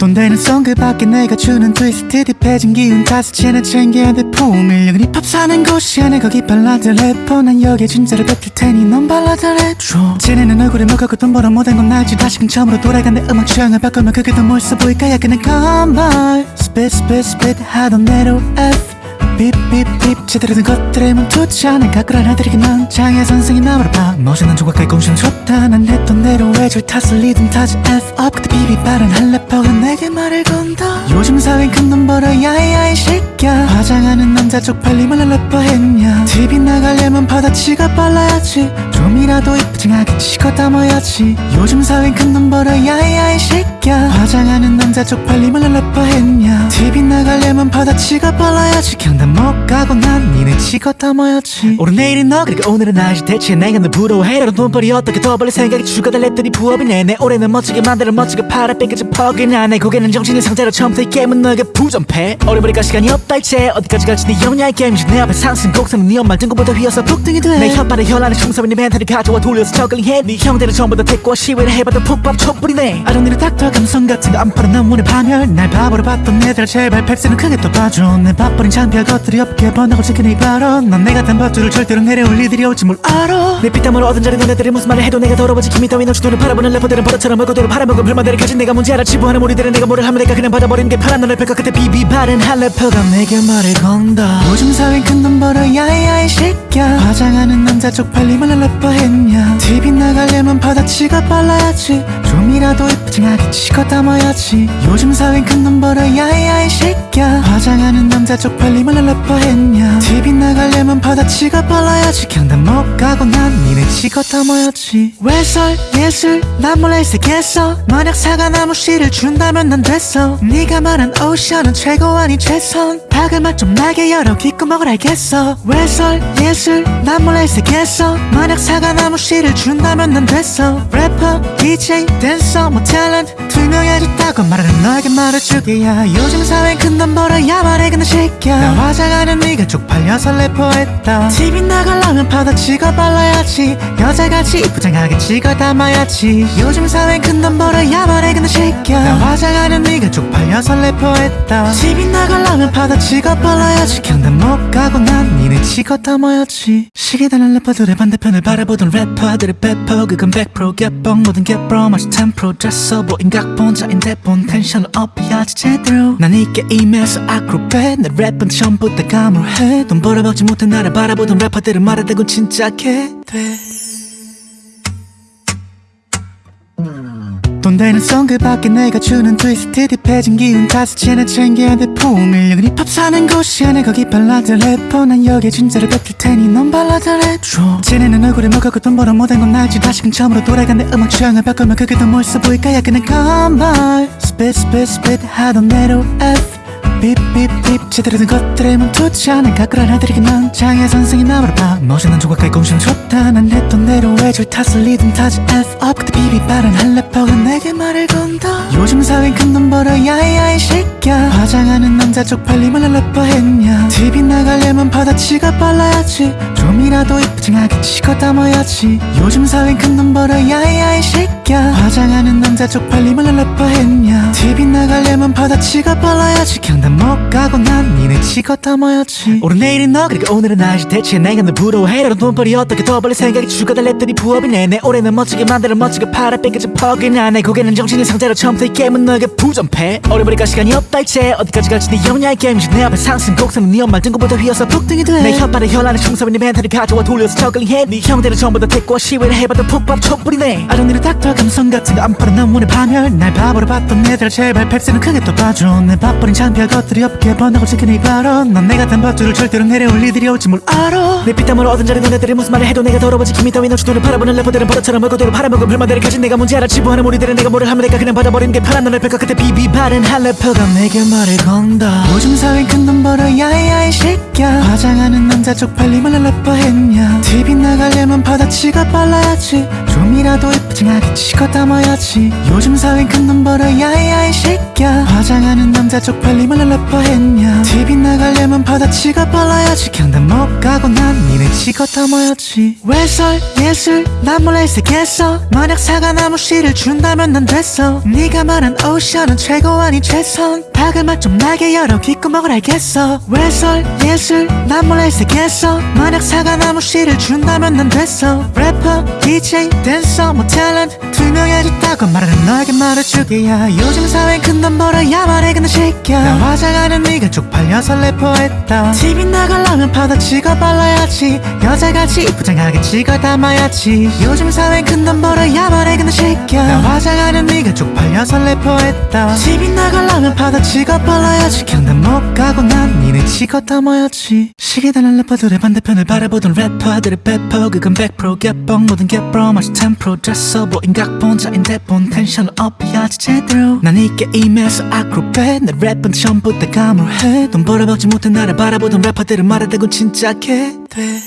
돈 되는 송 그밖에 내가 주는 트위스트 딥해진 기운 채나 챙겨야 돼. 포밀력은 힙합 사는 곳이야. 내 거기 발라드 래퍼. 난 여기에 진짜를 뱉을 테니 넌 발라드 랩줘. 쟤네는 얼굴에 먹었고 돈 벌어 못한 건 알지. 다시금 처음으로 돌아간 내 음악 취향을 바꾸면 그게 더 멋있어 보일까? 약간의 건발 스핏 스핏 스핏 하던 대로 F 삐삐삐 제대로 된 것들에 멈추지 않은 가꾸란 아들에게 난 장애 선생이 나무를 봐. 멋있는 조각까지 공심 좋다. 난 했던 대로 외줄 탓을 리듬 타지 F up. 그때 비비 빠른 한 래퍼가 내게 말을 건다. 요즘 사회엔 큰돈 벌어야 해야 이 새끼야 화장하는 남자 쪽팔림을 래퍼 했냐. TV 나가려면 바다 치가 빨라야지. 좀이라도 이쁘장하게 치고 담아야지. 요즘 사회엔 큰돈 벌어야 해야 이 새끼야 화장하는 남자 쪽팔림을 래퍼 했냐. TV 나가려면 바다 치가 빨라야지. 경 단못 가고 난 니네 치고 담아야지. 오늘 내일은 너 그리고 오늘은 나지 대체 내가 너 부러워해라도 돈벌이 어떻게 더 벌릴 생각이 죽어달랬더니 부업이네 내. 올해는 멋지게 만들어 멋지게 팔아 뺏겨진 퍽이나 내 고개는 정신의 상자로 처음부터 이 게임은 너에게 부정패. 어려버리까 시간이 없다 이제. 어디까지 갈지 네 영리한 게임이지. 내 앞에 상승 곡선은 네 엄마 등급보다 휘어서 북등이 돼내 혓발에 혈안에 충성인 네 멘탈을 가져와 돌려서 저글링해. 네 형들은 전부 다 태권 시위를 해봐도 푹밥 촛불이네. 아롱니를 닥터 감성 같은 거 안 팔아 난 문의 파멸. 날 바보로 봤던 애들 제발 펩스는. 크게 또 봐줘. 내 밥버린 창피할 것들이 없게 번다고 지키는 이 발언. 난내 같은 버투를 절대로 내려올 일들이 올지 뭘 알아? 내 피땀으로 얻은 자리 너네들이 무슨 말을 해도 내가 더러워지. 김이 따위 너주 돈을 팔아보는 래퍼들은 버릇처럼 얼굴대로 팔아먹은 불만들을 가진 내가 문제라 치부하는 우리들은 내가 뭐를 하면 내가 그냥 받아버리는 게 편한 너를 펼까 그때 비비 바른 한 래퍼가 내게 말을 건다. 요즘 사회엔 큰돈 벌어야 해야 이 새끼야 화장하는 남자 쪽팔림을 래퍼 했냐? TV 나가려면 바다 치가 빨라야지. 좀이라도 이쁘장하게 치고 담아야지. 요즘 사회엔 큰돈 벌어야 해야 이 새끼야 화장하는 남자 쪽팔림을 래퍼 했냐? TV 나가려면 바다 치가 빨라야지. 경단 못 가고 난 니네 치고 담아야지. 외설 예술 난 몰래 색했어. 만약 사과나무 씨를 준다면 난 됐어. 네가 말한 오션은 최고 아닌 최선. 박을 맛 좀 나게 열어. 귓구멍을 알겠어. 외설 예술 난 몰래 색했어. 만약 사과나무 씨를 준다면 난 됐어. 래퍼 DJ 댄서 뭐 탤런트 투명해졌다고 말하는 너에게 말해주게야. 요즘 사회엔 큰돈 벌어야 말해. 근데 새끼야 나 화장하는 네가 쪽팔려서 래퍼했다. TV 나가려면 바다 치고 발라야지. 여자같이 부장하게 찍어 담아야지. 요즘 사회엔 큰돈 벌어야 말해 근데 새끼야 나 화장하는 네가 쪽팔려서 래퍼했다. TV 나가려면 바다 치고 발라야지. 경단 못 가고 난 니네 치고 담아야지. 시계 달린 래퍼들의 반대편을 바라보던 래퍼들의 배퍼 그건 100% 개뻥 모든 개뻥 마치 10% 됐어 보인 각본자인 대본 텐션을 업해야지 제대로. 난이 게임에서 아크로벳 내 랩은 처음 부터 가물해. 돈 벌어먹지 못해 나를 바라보던 래퍼들은 말하다고 진짜 개돼. 돈 되는 송 그밖에 내가 주는 트위스트 딥해진 기운 다섯 채나 챙겨야 돼 포밀력은 힙합 사는 곳이야 내 거기 발라드 래퍼. 난 여기에 진짜를 뱉을 테니 넌 발라드 랩줘 쟤네는 얼굴에 먹었고 돈 벌어 못한 건 알지. 다시금 처음으로 돌아간 내 음악 취향을 바꾸면 그게 더 멋있어 보일까? 약간의 건발 스핏 스핏 스핏 하던 대로 F 제대로 된 것들에 멈추지 않은 가꾸란 아들에게 난 장애 선생이 나무를 봐. 멋있는 조각까지 공심 좋다 난 했던 대로 외줄 탓을 리듬 타지 F up. 그때 비비 빠른 한 래퍼가 내게 말을 건다. 요즘 사회엔 큰돈 벌어야 해야 이 새끼야 화장하는 남자 쪽팔림을 래퍼 했냐. TV 나가려면 바다 치가 빨라야지. 좀이라도 이쁘장하게 치고 담아야지. 요즘 사회엔 큰돈 벌어야 해야 이 새끼야 화장하는 남자 쪽팔림을 래퍼 했냐. TV 나가려면 바다치가 빨라야지. 경단 못 가고 난 니네 치고 다 모였지. 오늘 내일은 너 그리고 오늘은 나지 대체 내가 너 부러워해. 라는 돈벌이 어떻게 더 벌릴 생각이 추가 달랬더니 부업이네 내 올해는 멋지게 만들어 멋지게 팔아. 뺏겨져 퍽이나 내 고개는 정신이 상자로 처음부터 이 게임은 너에게 부정패. 어려버리니까 시간이 없다 이제. 어디까지 갈지 네 영야의 게임이지 내 앞에 상승 곡선은 네 엄마 등급보다 휘어서 폭등이 돼내 혓바닥에 혈안에 충성인 네 멘탈을 가져와 돌려서 저글링해. 네 형들은 전부 다 택과 시위를 해봐도 푹밥 촛불이네. 아정리를 닥터 감성 같은 거안 팔아. 난 원해 파멸. 날 바보로 봤던 애들 제발. 팩스는 크게 또 봐줘. 내 밥버린 창피할 것들이 없게 번하고 이 발언. 넌 내가 단 밥줄을 절대로 내려올 일들이 올지 뭘 알아. 내 피땀으로 얻은 자리 너네들이 무슨 말을 해도 내가 더러워지. 김이 따위 너치 돈을 팔아보는 래퍼들은 버릇처럼 얼굴도로 팔아먹은 불만들을 가진 내가 문제 알아. 지부하는 우리들은 내가 뭐를 하면 내가 그냥 받아버리는 게 파란 너를 뺄까 그때 비비 바른 한 래퍼가 내게 말을 건다. 요즘 사회는 큰돈 벌어 야야 이 새끼야 화장하는 남자 쪽팔림을 래퍼 했냐? TV 나가려면 바다치가 빨라야지. 좀이라도 이쁘장하게 치고 담아야지. 요즘 사회는 큰돈 벌어 야야 이 새끼야 화장하는 남자 쪽팔림을 래퍼 했냐? TV 나가려면 바다치가 빨라야지. 경단 못 가고 난 니네 치고 담아야지. 외설? 예술? 난 몰래 색했어. 만약 사과나무 씨를 준다면 난 됐어. 네가 말한 오션은 최고 아니 최선. 박을 맛좀 나게 열어. 귓구멍을 알겠어. 외설? 예술? 난 몰래 색했어. 만약 사과나무 씨를 준다면 난 됐어. 래퍼 DJ 댄서 뭐 탤런트 투명해졌다고 말하는 너에게 말해주게야. 요즘 사회엔 큰돈 벌어야 말해. 근데 새끼 화장하는 네가 쪽팔려서 래퍼했다. TV 나가려면 바다치가 빨라야지. 여자같이 이쁘장하게 찍어 담아야지. 요즘 사회엔 큰돈 벌어야 말해 근데 새끼야 나 화장하는 네가 쪽팔려서 래퍼했다. TV 나가려면 바다치가 빨라야지. 경단 못 가고 난 니네 치고 담아야지. 시계다는 래퍼들의 반대편을 바라보던 래퍼들의 배포 그건 100% 개뻥 모든 개뻥 마치 10% 졌어 보인 각본 자인데 본. 텐션을 업해야지 제대로. 난 이 게임에서 아크로벳 내 랩은 전 부다 감으로해. 돈 벌어먹지 못해 나를 바라보던 래퍼들은 말하다고 진짜 개돼.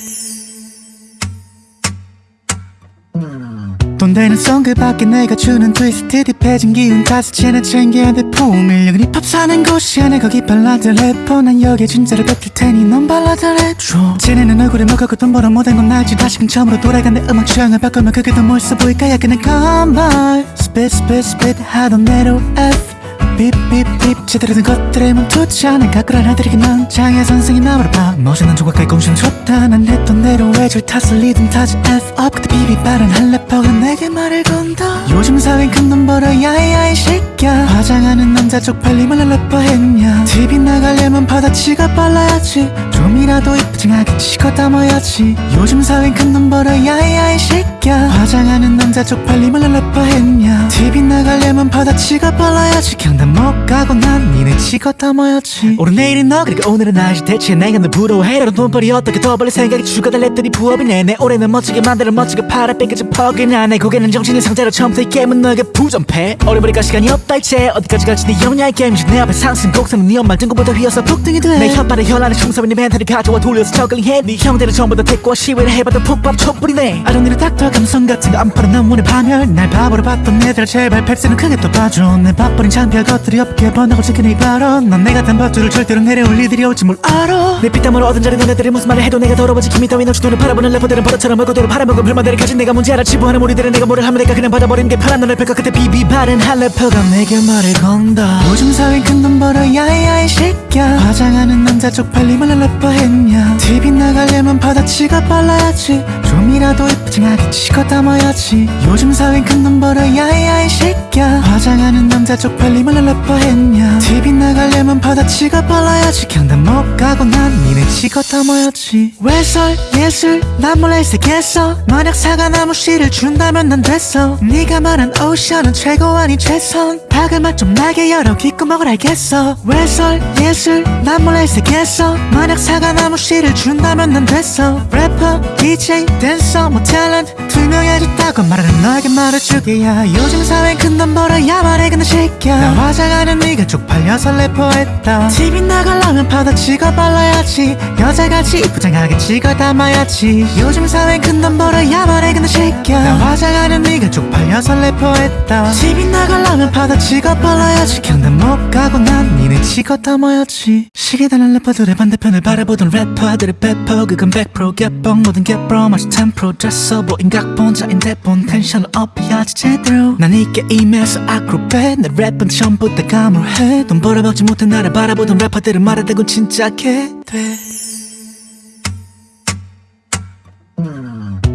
돈 되는 송그 밖에 내가 주는 트위스트 딥해진 기운 채나 챙겨야 돼 포밀력은 힙합 사는 곳이야 내 거기 발라드 래퍼. 난 여기에 진짜를 뱉을 테니 넌 발라드 랩줘. 쟤네는 얼굴에 먹고 돈 벌어 못한 건 알지. 다시금 처음으로 돌아간 내 음악 취향을 바꾸면 그게 더 멋있어 보일까? 야 그냥 컴발 스핏 스핏 스핏 하던 대로 F 삐삐삐 제대로 된 것들에 멈추지 않아 가꾸라 나들이긴 넌 장애 선생이 나무를 봐. 멋있는 조각까지 공신 좋다. 난 했던 대로 외줄 탓을 리듬 타지 F up. 그때 비비 빠른 한 래퍼가 내게 말을 건다. 요즘 사회엔 큰돈 벌어 야야 이 새끼야 화장하는 남자 쪽팔림을 래퍼 했냐. TV 나가려면 바다치가 빨라야지. 좀이라도 이쁘장하게 치고 담아야지. 요즘 사회엔 큰돈 벌어 야야 이 새끼야 화장하는 남자 쪽팔림을 래퍼 했냐. TV 나가려면 바다치가 빨라야지. 경단 못 가고 난 니네 치고 담아야지. 오늘 내일은 너 그리고 오늘은 나지 대체 내가 너 부러워해. 라는 돈벌이 어떻게 더 벌릴 생각이 추가 달랬더니 부업이네. 내 올해는 멋지게 만들어 멋지게 팔아. 뺏겨져 퍽이나 내 고개는 정신이 상자로 처음부터 이 게임은 너에게 부정패. 어려버리니까 시간이 없다 이제. 어디까지 갈지 네 영야의 게임이지. 내 앞에 상승 곡선은 네 엄마 등급보다 휘어서 폭등이 돼내 혓바닥에 혈안에 충성인 네 멘탈을 가져와 돌려서 저글링해. 네 형들은 전부 다 택과 시위를 해봐도 푹밥 촛불이네. 아정리를 닥터 감성 같은 거 안 팔아. 난 원해 파멸 날 바보로 봤던 애들. 제발 팩스는 크게 또 봐줘. 내 밥버린 창피할 것들이 없게 번하고 지킨 이 발언 넌 내가 단 밥줄을 절대로 내려올 일들이 올지 뭘 알아. 내 피땀으로 얻은 자리 너네들이 무슨 말을 해도 내가 더러워지 김이 따위 너치 돈을 팔아보는 래퍼들은 버릇처럼 얼굴도로 팔아먹은 불만들을 가진 내가 문제 알아. 지부하는 우리들은 내가 뭐를 하면 내가 그냥 받아버리는 게 파란 너를 뺄까. 그때 비비 바른 한 래퍼가 내게 말을 건다. 요즘 사회엔 큰돈 벌어 야야 이 새끼야 화장하는 남자 쪽팔림을 래퍼 했냐. TV 나가려면 바다치가 빨라야지. 좀이라도 이쁘장하게 치고 담아야지. 요즘 사회엔 큰돈 벌어 야야 이 새끼야 화장하는 남자 쪽팔림을 래퍼 했냐? TV 나가려면 바다치가 빨라야지. 경단 못 가고 난 니네 치고 담아야지. 외설? 예술? 난 몰래 색했어 만약 사과나무 씨를 준다면 난 됐어. 네가 말한 오션은 최고 아니 최선. 박을 맛좀 나게 열어. 귓구멍을 알겠어. 외설? 예술? 난 몰래 색했어 만약 사과나무 씨를 준다면 난 됐어. 래퍼 DJ 댄서 뭐 탤런트 투명해졌다고 말하는 너에게 말해주게야. 요즘 사회엔 큰돈 벌어 야 말해 근데 새끼야 나 화장하는 네가 쪽팔려 쪽팔려서 래퍼했다. TV 나가려면 찍어 발라야지. 여자같이 부장하게 찍어 담아야지. 요즘 사회 큰돈 벌어야만 해 근데 새끼야 나 화장하는 네가 쪽팔려서 래퍼했다. TV 나가려면 찍어 발라야지. 경단 못 가고 난 니네 찍어 담아야지. 시계 달린 래퍼들의 반대편을 바라보던 래퍼들의 배퍼 그건 100% 개뻥 모든 개뻥 마치 10% 됐어 보인 각본 자인 대본. 텐션을 업해야지 제대로. 난 이 게임에서 아크로벳 내. 랩은 처음부터 감을해. 돈 벌어먹지 못해 나를 바라보던 래퍼들은 진짜 개돼.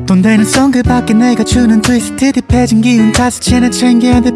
돈 되는 송 그밖에 내가 주는 트위스트 딥해진 기운 채나 챙겨야 돼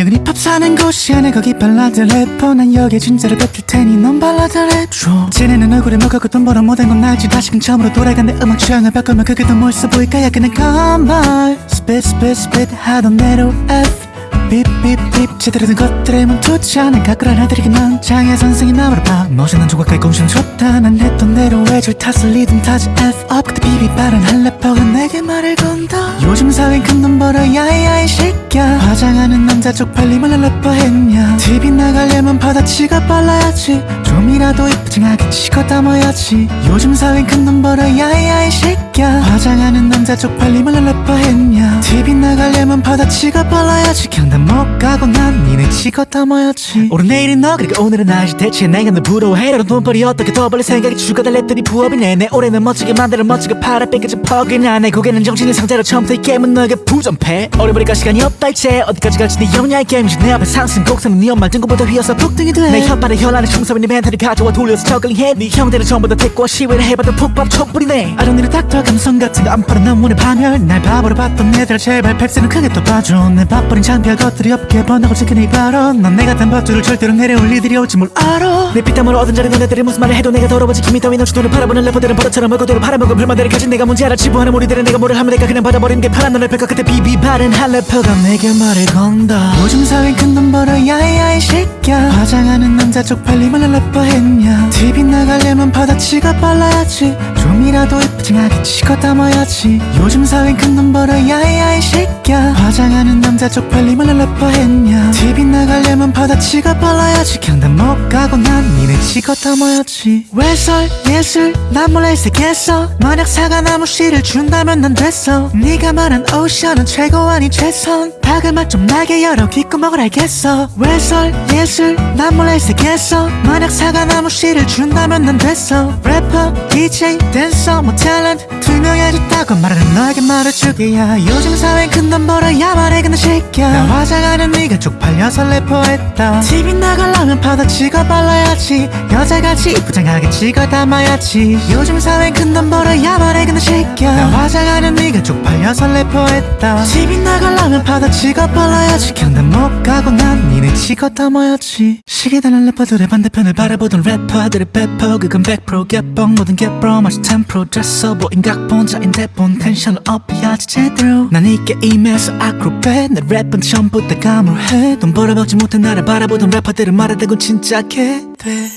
여기 힙합 사는 곳이야. 내 거기 발라드 래퍼. 난 여기에 진짜로 뱉을 테니 넌 발라드 랩줘. 쟤네는 얼굴에 먹었고 돈 벌어 못한 건 알지. 다시금 처음으로 돌아간 내 음악 취향을 바꾸면 그게 더 멋있어 보일까? 야 그냥 컴발 스핏 스핏 스핏 하던 대로 F 삐삐삐 제대로 된 것들에 멈추지 않아 가꾸란 난 장애 선생이 나무를 봐. 멋있는 조각까지 공심 좋다. 난 했던 대로 외줄 탓을 리듬 타지 F up. 그때 비비 빠른 한 래퍼가 내게 말을 건다. 요즘 사회엔 큰돈 벌어 야 이 새끼야 화장하는 남자 쪽팔림을 래퍼 했냐. TV 나가려면 바다치가 빨라야지. 좀이라도 이쁘장하게 치고 담아야지. 요즘 사회엔 큰돈 벌어 야 이 새끼야 화장하는 남자 쪽팔림을 래퍼 했냐. TV 나가려면 바다치가 빨라야지. 경 단못 가고 난 니네 치고 담아야지. 오늘 내일은 너 그리고 오늘은 나지 대체 내가 너 부러워해. 너는 돈벌이 어떻게 더 벌릴 생각이 죽어달랬더니 부업이네. 내 올해는 멋지게 만들어 멋지게 팔아. 뺏겨진 퍽이나 내 고개는 정신의 상태로 처음부터 이 게임은 너에게 부전패. 어려버리까 시간이 없다 이제. 어디까지 갈지 네 영리한 게임이지. 내 앞에 상승 곡선은 네 엄마 등급보다 휘어서 폭등이 돼내 혓발에 혈안에 충성인 네 멘탈을 가져와 돌려서 저글링해. 네 형들은 전부 다 택과 시위를 해봐도 폭밥 촛불이네. 아름니를 닥터 감성 같은 거 안 팔아. 너무나 파멸. 날 바보로 봤던 애들 제발 펩스는 크게 또 봐줘. 내 밥버린 창피할 것들이 없게 번다고 이 발언. 넌 내가 단 버투를 절대로 내려올 일들이 올지 뭘 알아? 내 피땀으로 얻은 자리 너네들이 무슨 말을 해도 내가 더러워지. 김이 따위 너 주도를 바라보는 래퍼들은 버릇처럼 얼굴대로 팔아먹은 불만들을 가진 내가 뭔지 알아. 지부하는 우리들은 내가 뭐를 하면 내가 그냥 받아버리는 게 편한 널 펼까 그때 비비 바른 한 래퍼가 내게 말을 건다. 요즘 사회엔 큰돈 벌어야 이 새끼야 화장하는 남자 쪽팔림을 래퍼 했냐? TV 나가려면 바다치가 빨라야지. 좀이라도 이쁘장하게 치고 담아야지. 요즘 사회엔 큰돈 벌어야 이 새끼야 화장하는 남자 쪽팔림을 래퍼 했냐? TV 나가려면 바다치가 빨라야지. 경단 못 가고 난 니네 치고 담아야지. 외설? 예술? 난 몰래 색했어. 만약 사과나무 씨를 준다면 난 됐어. 네가 말한 오션은 최고 아니 최선. 박을 맛 좀 나게 열어. 귓구멍을 알겠어. 외설? 예술? 난 몰래 색했어. 만약 사과나무 씨를 준다면 난 됐어. 래퍼 DJ 댄서 뭐 탤런트 투명해졌다고 말하는 너에게 말해주기야. 요즘 사회엔 큰돈 벌어야만 해. 근데 새끼야 나 화장하는 네가 쪽팔려서 래퍼했다. TV 나가려면 파도 찍어 발라야지. 여자같이 부장하게 찍어 담아야지. 요즘 사회엔 큰돈 벌어야만 해 근데 새끼야 나 화장하는 네가 쪽팔려서 래퍼했다. TV 나가려면 파도 찍어 발라야지. 경단 못 가고 난 니네 찍어 담아야지. 시계 달린 래퍼들의 반대편을 바라보던 래퍼들의 배퍼 그건 100% 개뻥 모든 개뻥 마치 10% 됐어 보인 각본자인 대본 텐션을 업해야지 제대로. 난이 게임에서 아크로벳 내 랩은 처음 부터 감을 해. 돈 벌어먹지 못해 나를 바라보던 래퍼들은 말하다고 진짜 개돼.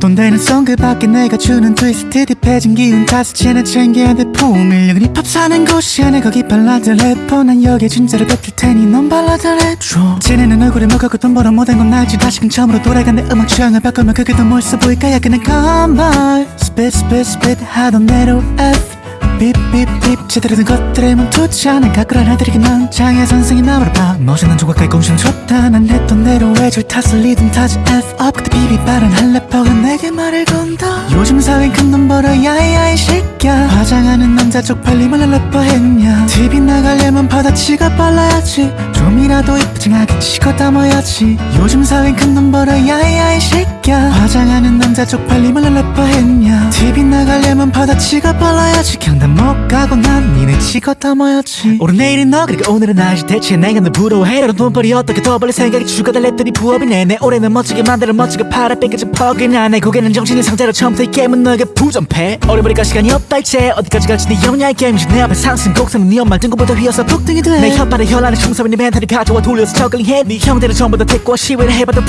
돈 되는 송 그 밖에 내가 주는 트위스트 딥해진 기운 채나 챙겨야 돼 품을 여기 힙합 사는 곳이야 내 거기 발라드 래퍼. 난 여기에 진짜로 뱉을 테니 넌 발라드 랩줘 쟤네는 얼굴에 먹었고 돈 벌어 못한 건 알지. 다시금 처음으로 돌아간 내 음악 취향을 바꾸면 그게 더 멋있어 보일까? 야 그냥 컴발 스핏 스핏 스핏 하던 대로 F 제대로 된 것들에 멈추지 않아 가꾸란 난 장애 선생이 나무를 봐. 멋있는 조각까지 공심 좋다. 난 했던 대로 외줄 탓을 리듬 타지 F up. 그때 비비 빠른 한 래퍼가 내게 말을 건다. 요즘 사회엔 큰돈 벌어 야 이 새끼야 화장하는 남자 쪽팔림을 래퍼 했냐. TV 나가려면 바다치가 빨라야지. 좀이라도 이쁘장하게 치고 담아야지. 요즘 사회엔 큰돈 벌어 야 이 새끼야 화장하는 남자 쪽팔림을 래퍼 했냐. TV 나가려면 바다치가 빨라야지. 경단 못 가고 난 니네 치고 담아야지. 오늘 내일은 너 그리고 오늘은 나지 대체 내가 너 부러워해. 너는 돈벌이 어떻게 더 벌릴 생각이 죽어달 랬더니 부업이네 내 올해는 멋지게 만들어 멋지게 팔아. 뺏겨진 퍽이나 내 고개는 정신의 상태로 처음부터 이 게임은 너에게 부전패. 어려버리까 시간이 없다 이제. 어디까지 갈지 네 영야의 게임이지. 내 앞에 상승 곡선은 네 엄마 등급보다 휘어서 폭등이 돼내 혓발에 혈안에 충성인 네 멘탈을 가져와 돌려서 저글링해. 네 형들은 전부 다 택과 시위를 해봐도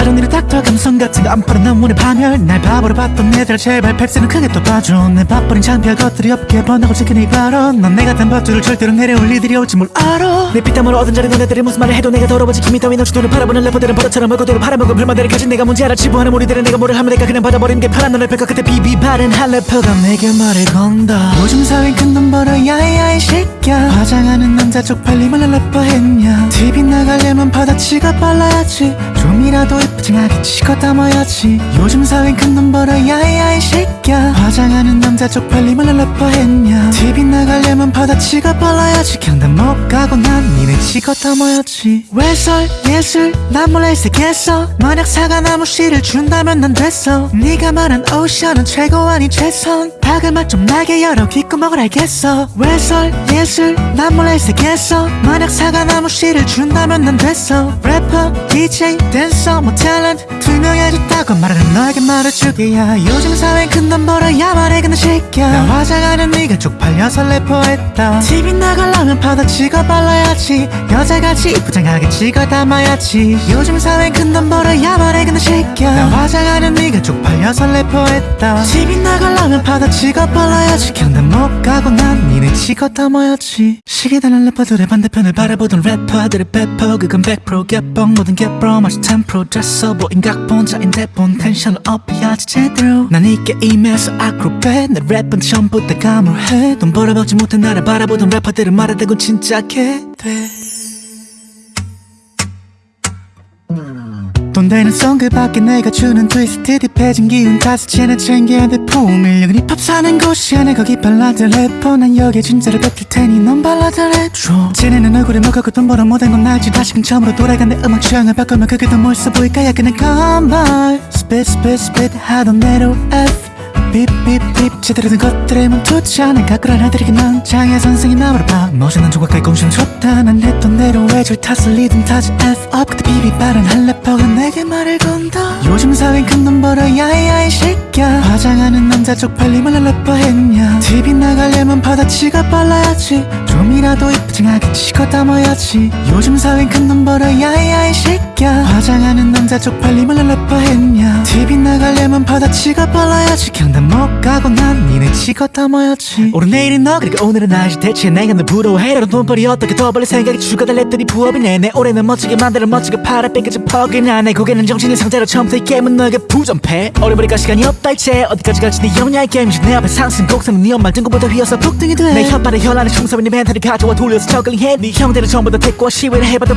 don't need a doctor 감성 같은 거안 팔아. 난 원해 파멸. 날 바보로 봤던 애들 제발. 팩스는 크게 또 봐줘. 내 밥버린 창피할 것들이 없게 지킨 이 발언. 넌 내가 단 밥줄을 절대로 내려올 리들이 올지 뭘 알아. 내 피땀으로 얻은 자리 너네들이 무슨 말을 해도 내가 더러워지 김이 따위 너치 돈을 팔아보는 래퍼들은 버릇처럼 얼굴대로 팔아먹은 불만들을 가진 내가 문제 알아. 치부하는 우리들은 내가 뭐를 하면 내가 그냥 받아버리는 게 편한 너네 뺄것 같아 비비 바른 한 래퍼가 내게 말을 건다. 요즘 사회는 큰돈 벌어 야야 이 새끼야 화장하는 남자 쪽팔림을 래퍼 했냐. TV 나가려면 바다치가 빨라야지. 좀이라도 이쁘장하게 치고 담아야지. 요즘 사회는 큰돈 벌어 야야 이 새끼야 화장하는 남자 쪽팔림을 래퍼 했냐? TV 나가려면 바다치가 빨라야지. 경단 못 가고 난 니네 치고 담아야지. 외설? 예술? 난 몰래 색했어. 만약 사과나무 씨를 준다면 난 됐어. 네가 말한 오션은 최고 아니 최선. 박을 맛좀 나게 열어. 귓구멍을 알겠어. 외설? 예술? 난 몰래 색했어. 만약 사과나무 씨를 준다면 난 됐어. 래퍼 DJ 댄서 뭐 탤런트 투명해졌다고 말하는 너에게 말해주게야. 요즘 사회엔 큰돈 벌어야 말해. 근데 새끼야 나 화장하는 네가 쪽팔려서 래퍼했다. TV 나가려면 찍어 발라야지. 여자같이 이쁘장하게 찍어 담아야지. 요즘 사회엔 큰돈 벌어야 말해 근데 새끼야 나 화장하는 네가 쪽팔려서 래퍼했다. TV 나가려면 찍어 발라야지. 경단 못 가고 난 니네 찍어 담아야지. 시기다는 래퍼들의 반대편을 바라보던 래퍼들의 배포 그건 100% 개뻥 모든 개뻥 마치 10% 잤어 보인 각본 자인데 본. 텐션을 업해야지 제대로. 난 이 게임에서 아크로벳 내 랩은 전 부다 감으로해. 돈 벌어먹지 못해 나를 바라보던 래퍼들은 말하다고 진짜 개돼. 돈 되는 송그 밖에 내가 주는 트위스트 딥해진 기운 채나 챙겨야 돼 포밀력은 힙합 사는 곳이야 내 거기 발라드 래퍼. 난 여기에 진짜를 뱉을 테니 넌 발라드 랩줘. 쟤네는 얼굴에 먹고 돈 벌어 못한 건 알지. 다시금 처음으로 돌아간 내 음악 취향을 바꾸면 그게 더 멋있어 보일까? 야 그냥 컴발 스핏 스핏 스핏 하던 대로 F 삐삐삐 제대로 된 것들에 멈추지 않아 가꾸란 하들이긴 난 장애 선생이 나무를 봐 멋있는 조각까지 공신 좋다. 난 했던 대로 외줄 탓을 리듬 타지 F up. 그때 비비 빠른 한 래퍼가 내게 말을 건다. 요즘 사회엔 큰돈 벌어 야야 이 새끼야 화장하는 남자 쪽팔림을 래퍼 했냐. TV 나가려면 바다치가 빨라야지. 좀이라도 이쁘장하게 치고 담아야지. 요즘 사회엔 큰돈 벌어 야야 이 새끼야 화장하는 남자 쪽팔림을 래퍼 했냐. TV 나가려면 바다치가 빨라야지. 경단 못 가고 난 니네 치고 담아야지. 오늘 내일은 너 그리고 오늘은 나지 대체 내가 널 부러워해 라는 돈벌이 어떻게 더 벌릴 생각이 죽어다 랩들이 부업이네. 내 올해는 멋지게 만들어 멋지게 팔아 뺏겨진 퍽이나 내 고개는 정신이 상태로 처음부터 이 게임은 너에게 부전패. 어려버리까 시간이 없다 이제. 어디까지 갈지 네 영야의 게임이지. 내 앞에 상승 곡선은 네 엄마 등급보다 휘어서 폭등이 돼내 혓발에 혈안에 충성인 네 멘탈을 가져와 돌려서 저글링해. 네 형들은 전부 다 택과 시위를 해봐도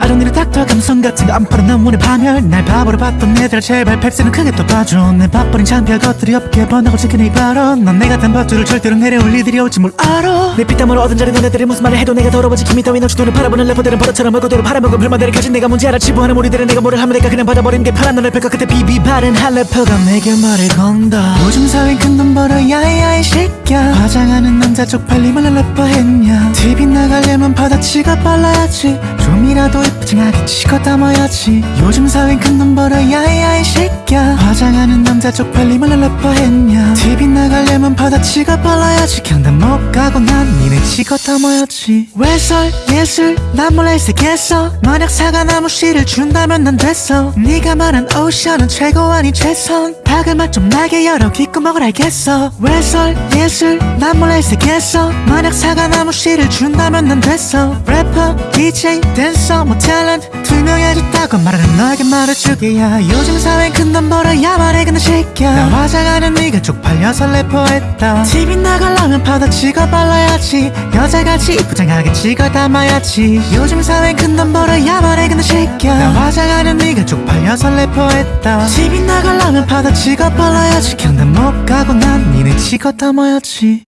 don't need a doctor 감성 같은 거 안 팔아 난 원해 파멸 날 바보로 봤던 애들 제발 팩스는 크게 또 봐줘. 내 밥버린 창피할 것들이 없게 번하고 이 발언 넌 내가 단 밥줄을 절대로 내려올 리들이 올지 뭘 알아. 내 피땀으로 얻은 자리 너네들이 무슨 말을 해도 내가 더러워지 김이 따위 돈을 팔아보는 래퍼들은 버릇처럼 얼굴대로 팔아먹은 불만들을 가진 내가 문제 알아. 치부하는 우리들은 내가 뭐를 하면 내가 그냥 받아버리는 게 편한 너네 뺄것 같아 비비 바른 한 래퍼가 내게 말을 건다. 요즘 사회엔 큰돈 벌어 야야 이 새끼야 화장하는 남자 쪽팔림을 래퍼 했냐. TV 나가려면 바다치가 빨라야지. 좀이라도 이쁘장하게 치고 담아야지. 요즘 사회엔 큰돈 벌어 야야 이 새끼야 화장하는 남자 쪽팔림을 래퍼 했냐? TV 나가려면 바다치가 빨라야지. 경단 못 가고 난 니네 치고 담아야지. 외설? 예술? 난 몰래 색했어 만약 사과나무 씨를 준다면 난 됐어. 네가 말한 오션은 최고 아니 최선. 박을 맛좀 나게 열어. 귓구멍을 알겠어. 외설? 예술? 난 몰래 색했어 만약 사과나무 씨를 준다면 난 됐어. 래퍼 DJ 댄서 뭐 탤런트 투명해졌다고 말하는 너에게 말해주게야. 요즘 사회엔 큰돈 벌어야 말해 근데 새끼야 나 화장하는 네가 쪽팔려서 래퍼했다. TV 나가려면 바다 찍어 발라야지. 여자같이 이쁘장하게 찍어 담아야지. 요즘 사회엔 큰돈 벌어야 말해 근데 새끼야 나 화장하는 네가 쪽팔려서 래퍼했다. TV 나가려면 바다 찍어 발라야지. 경단 못 가고 난 니네 찍어 담아야지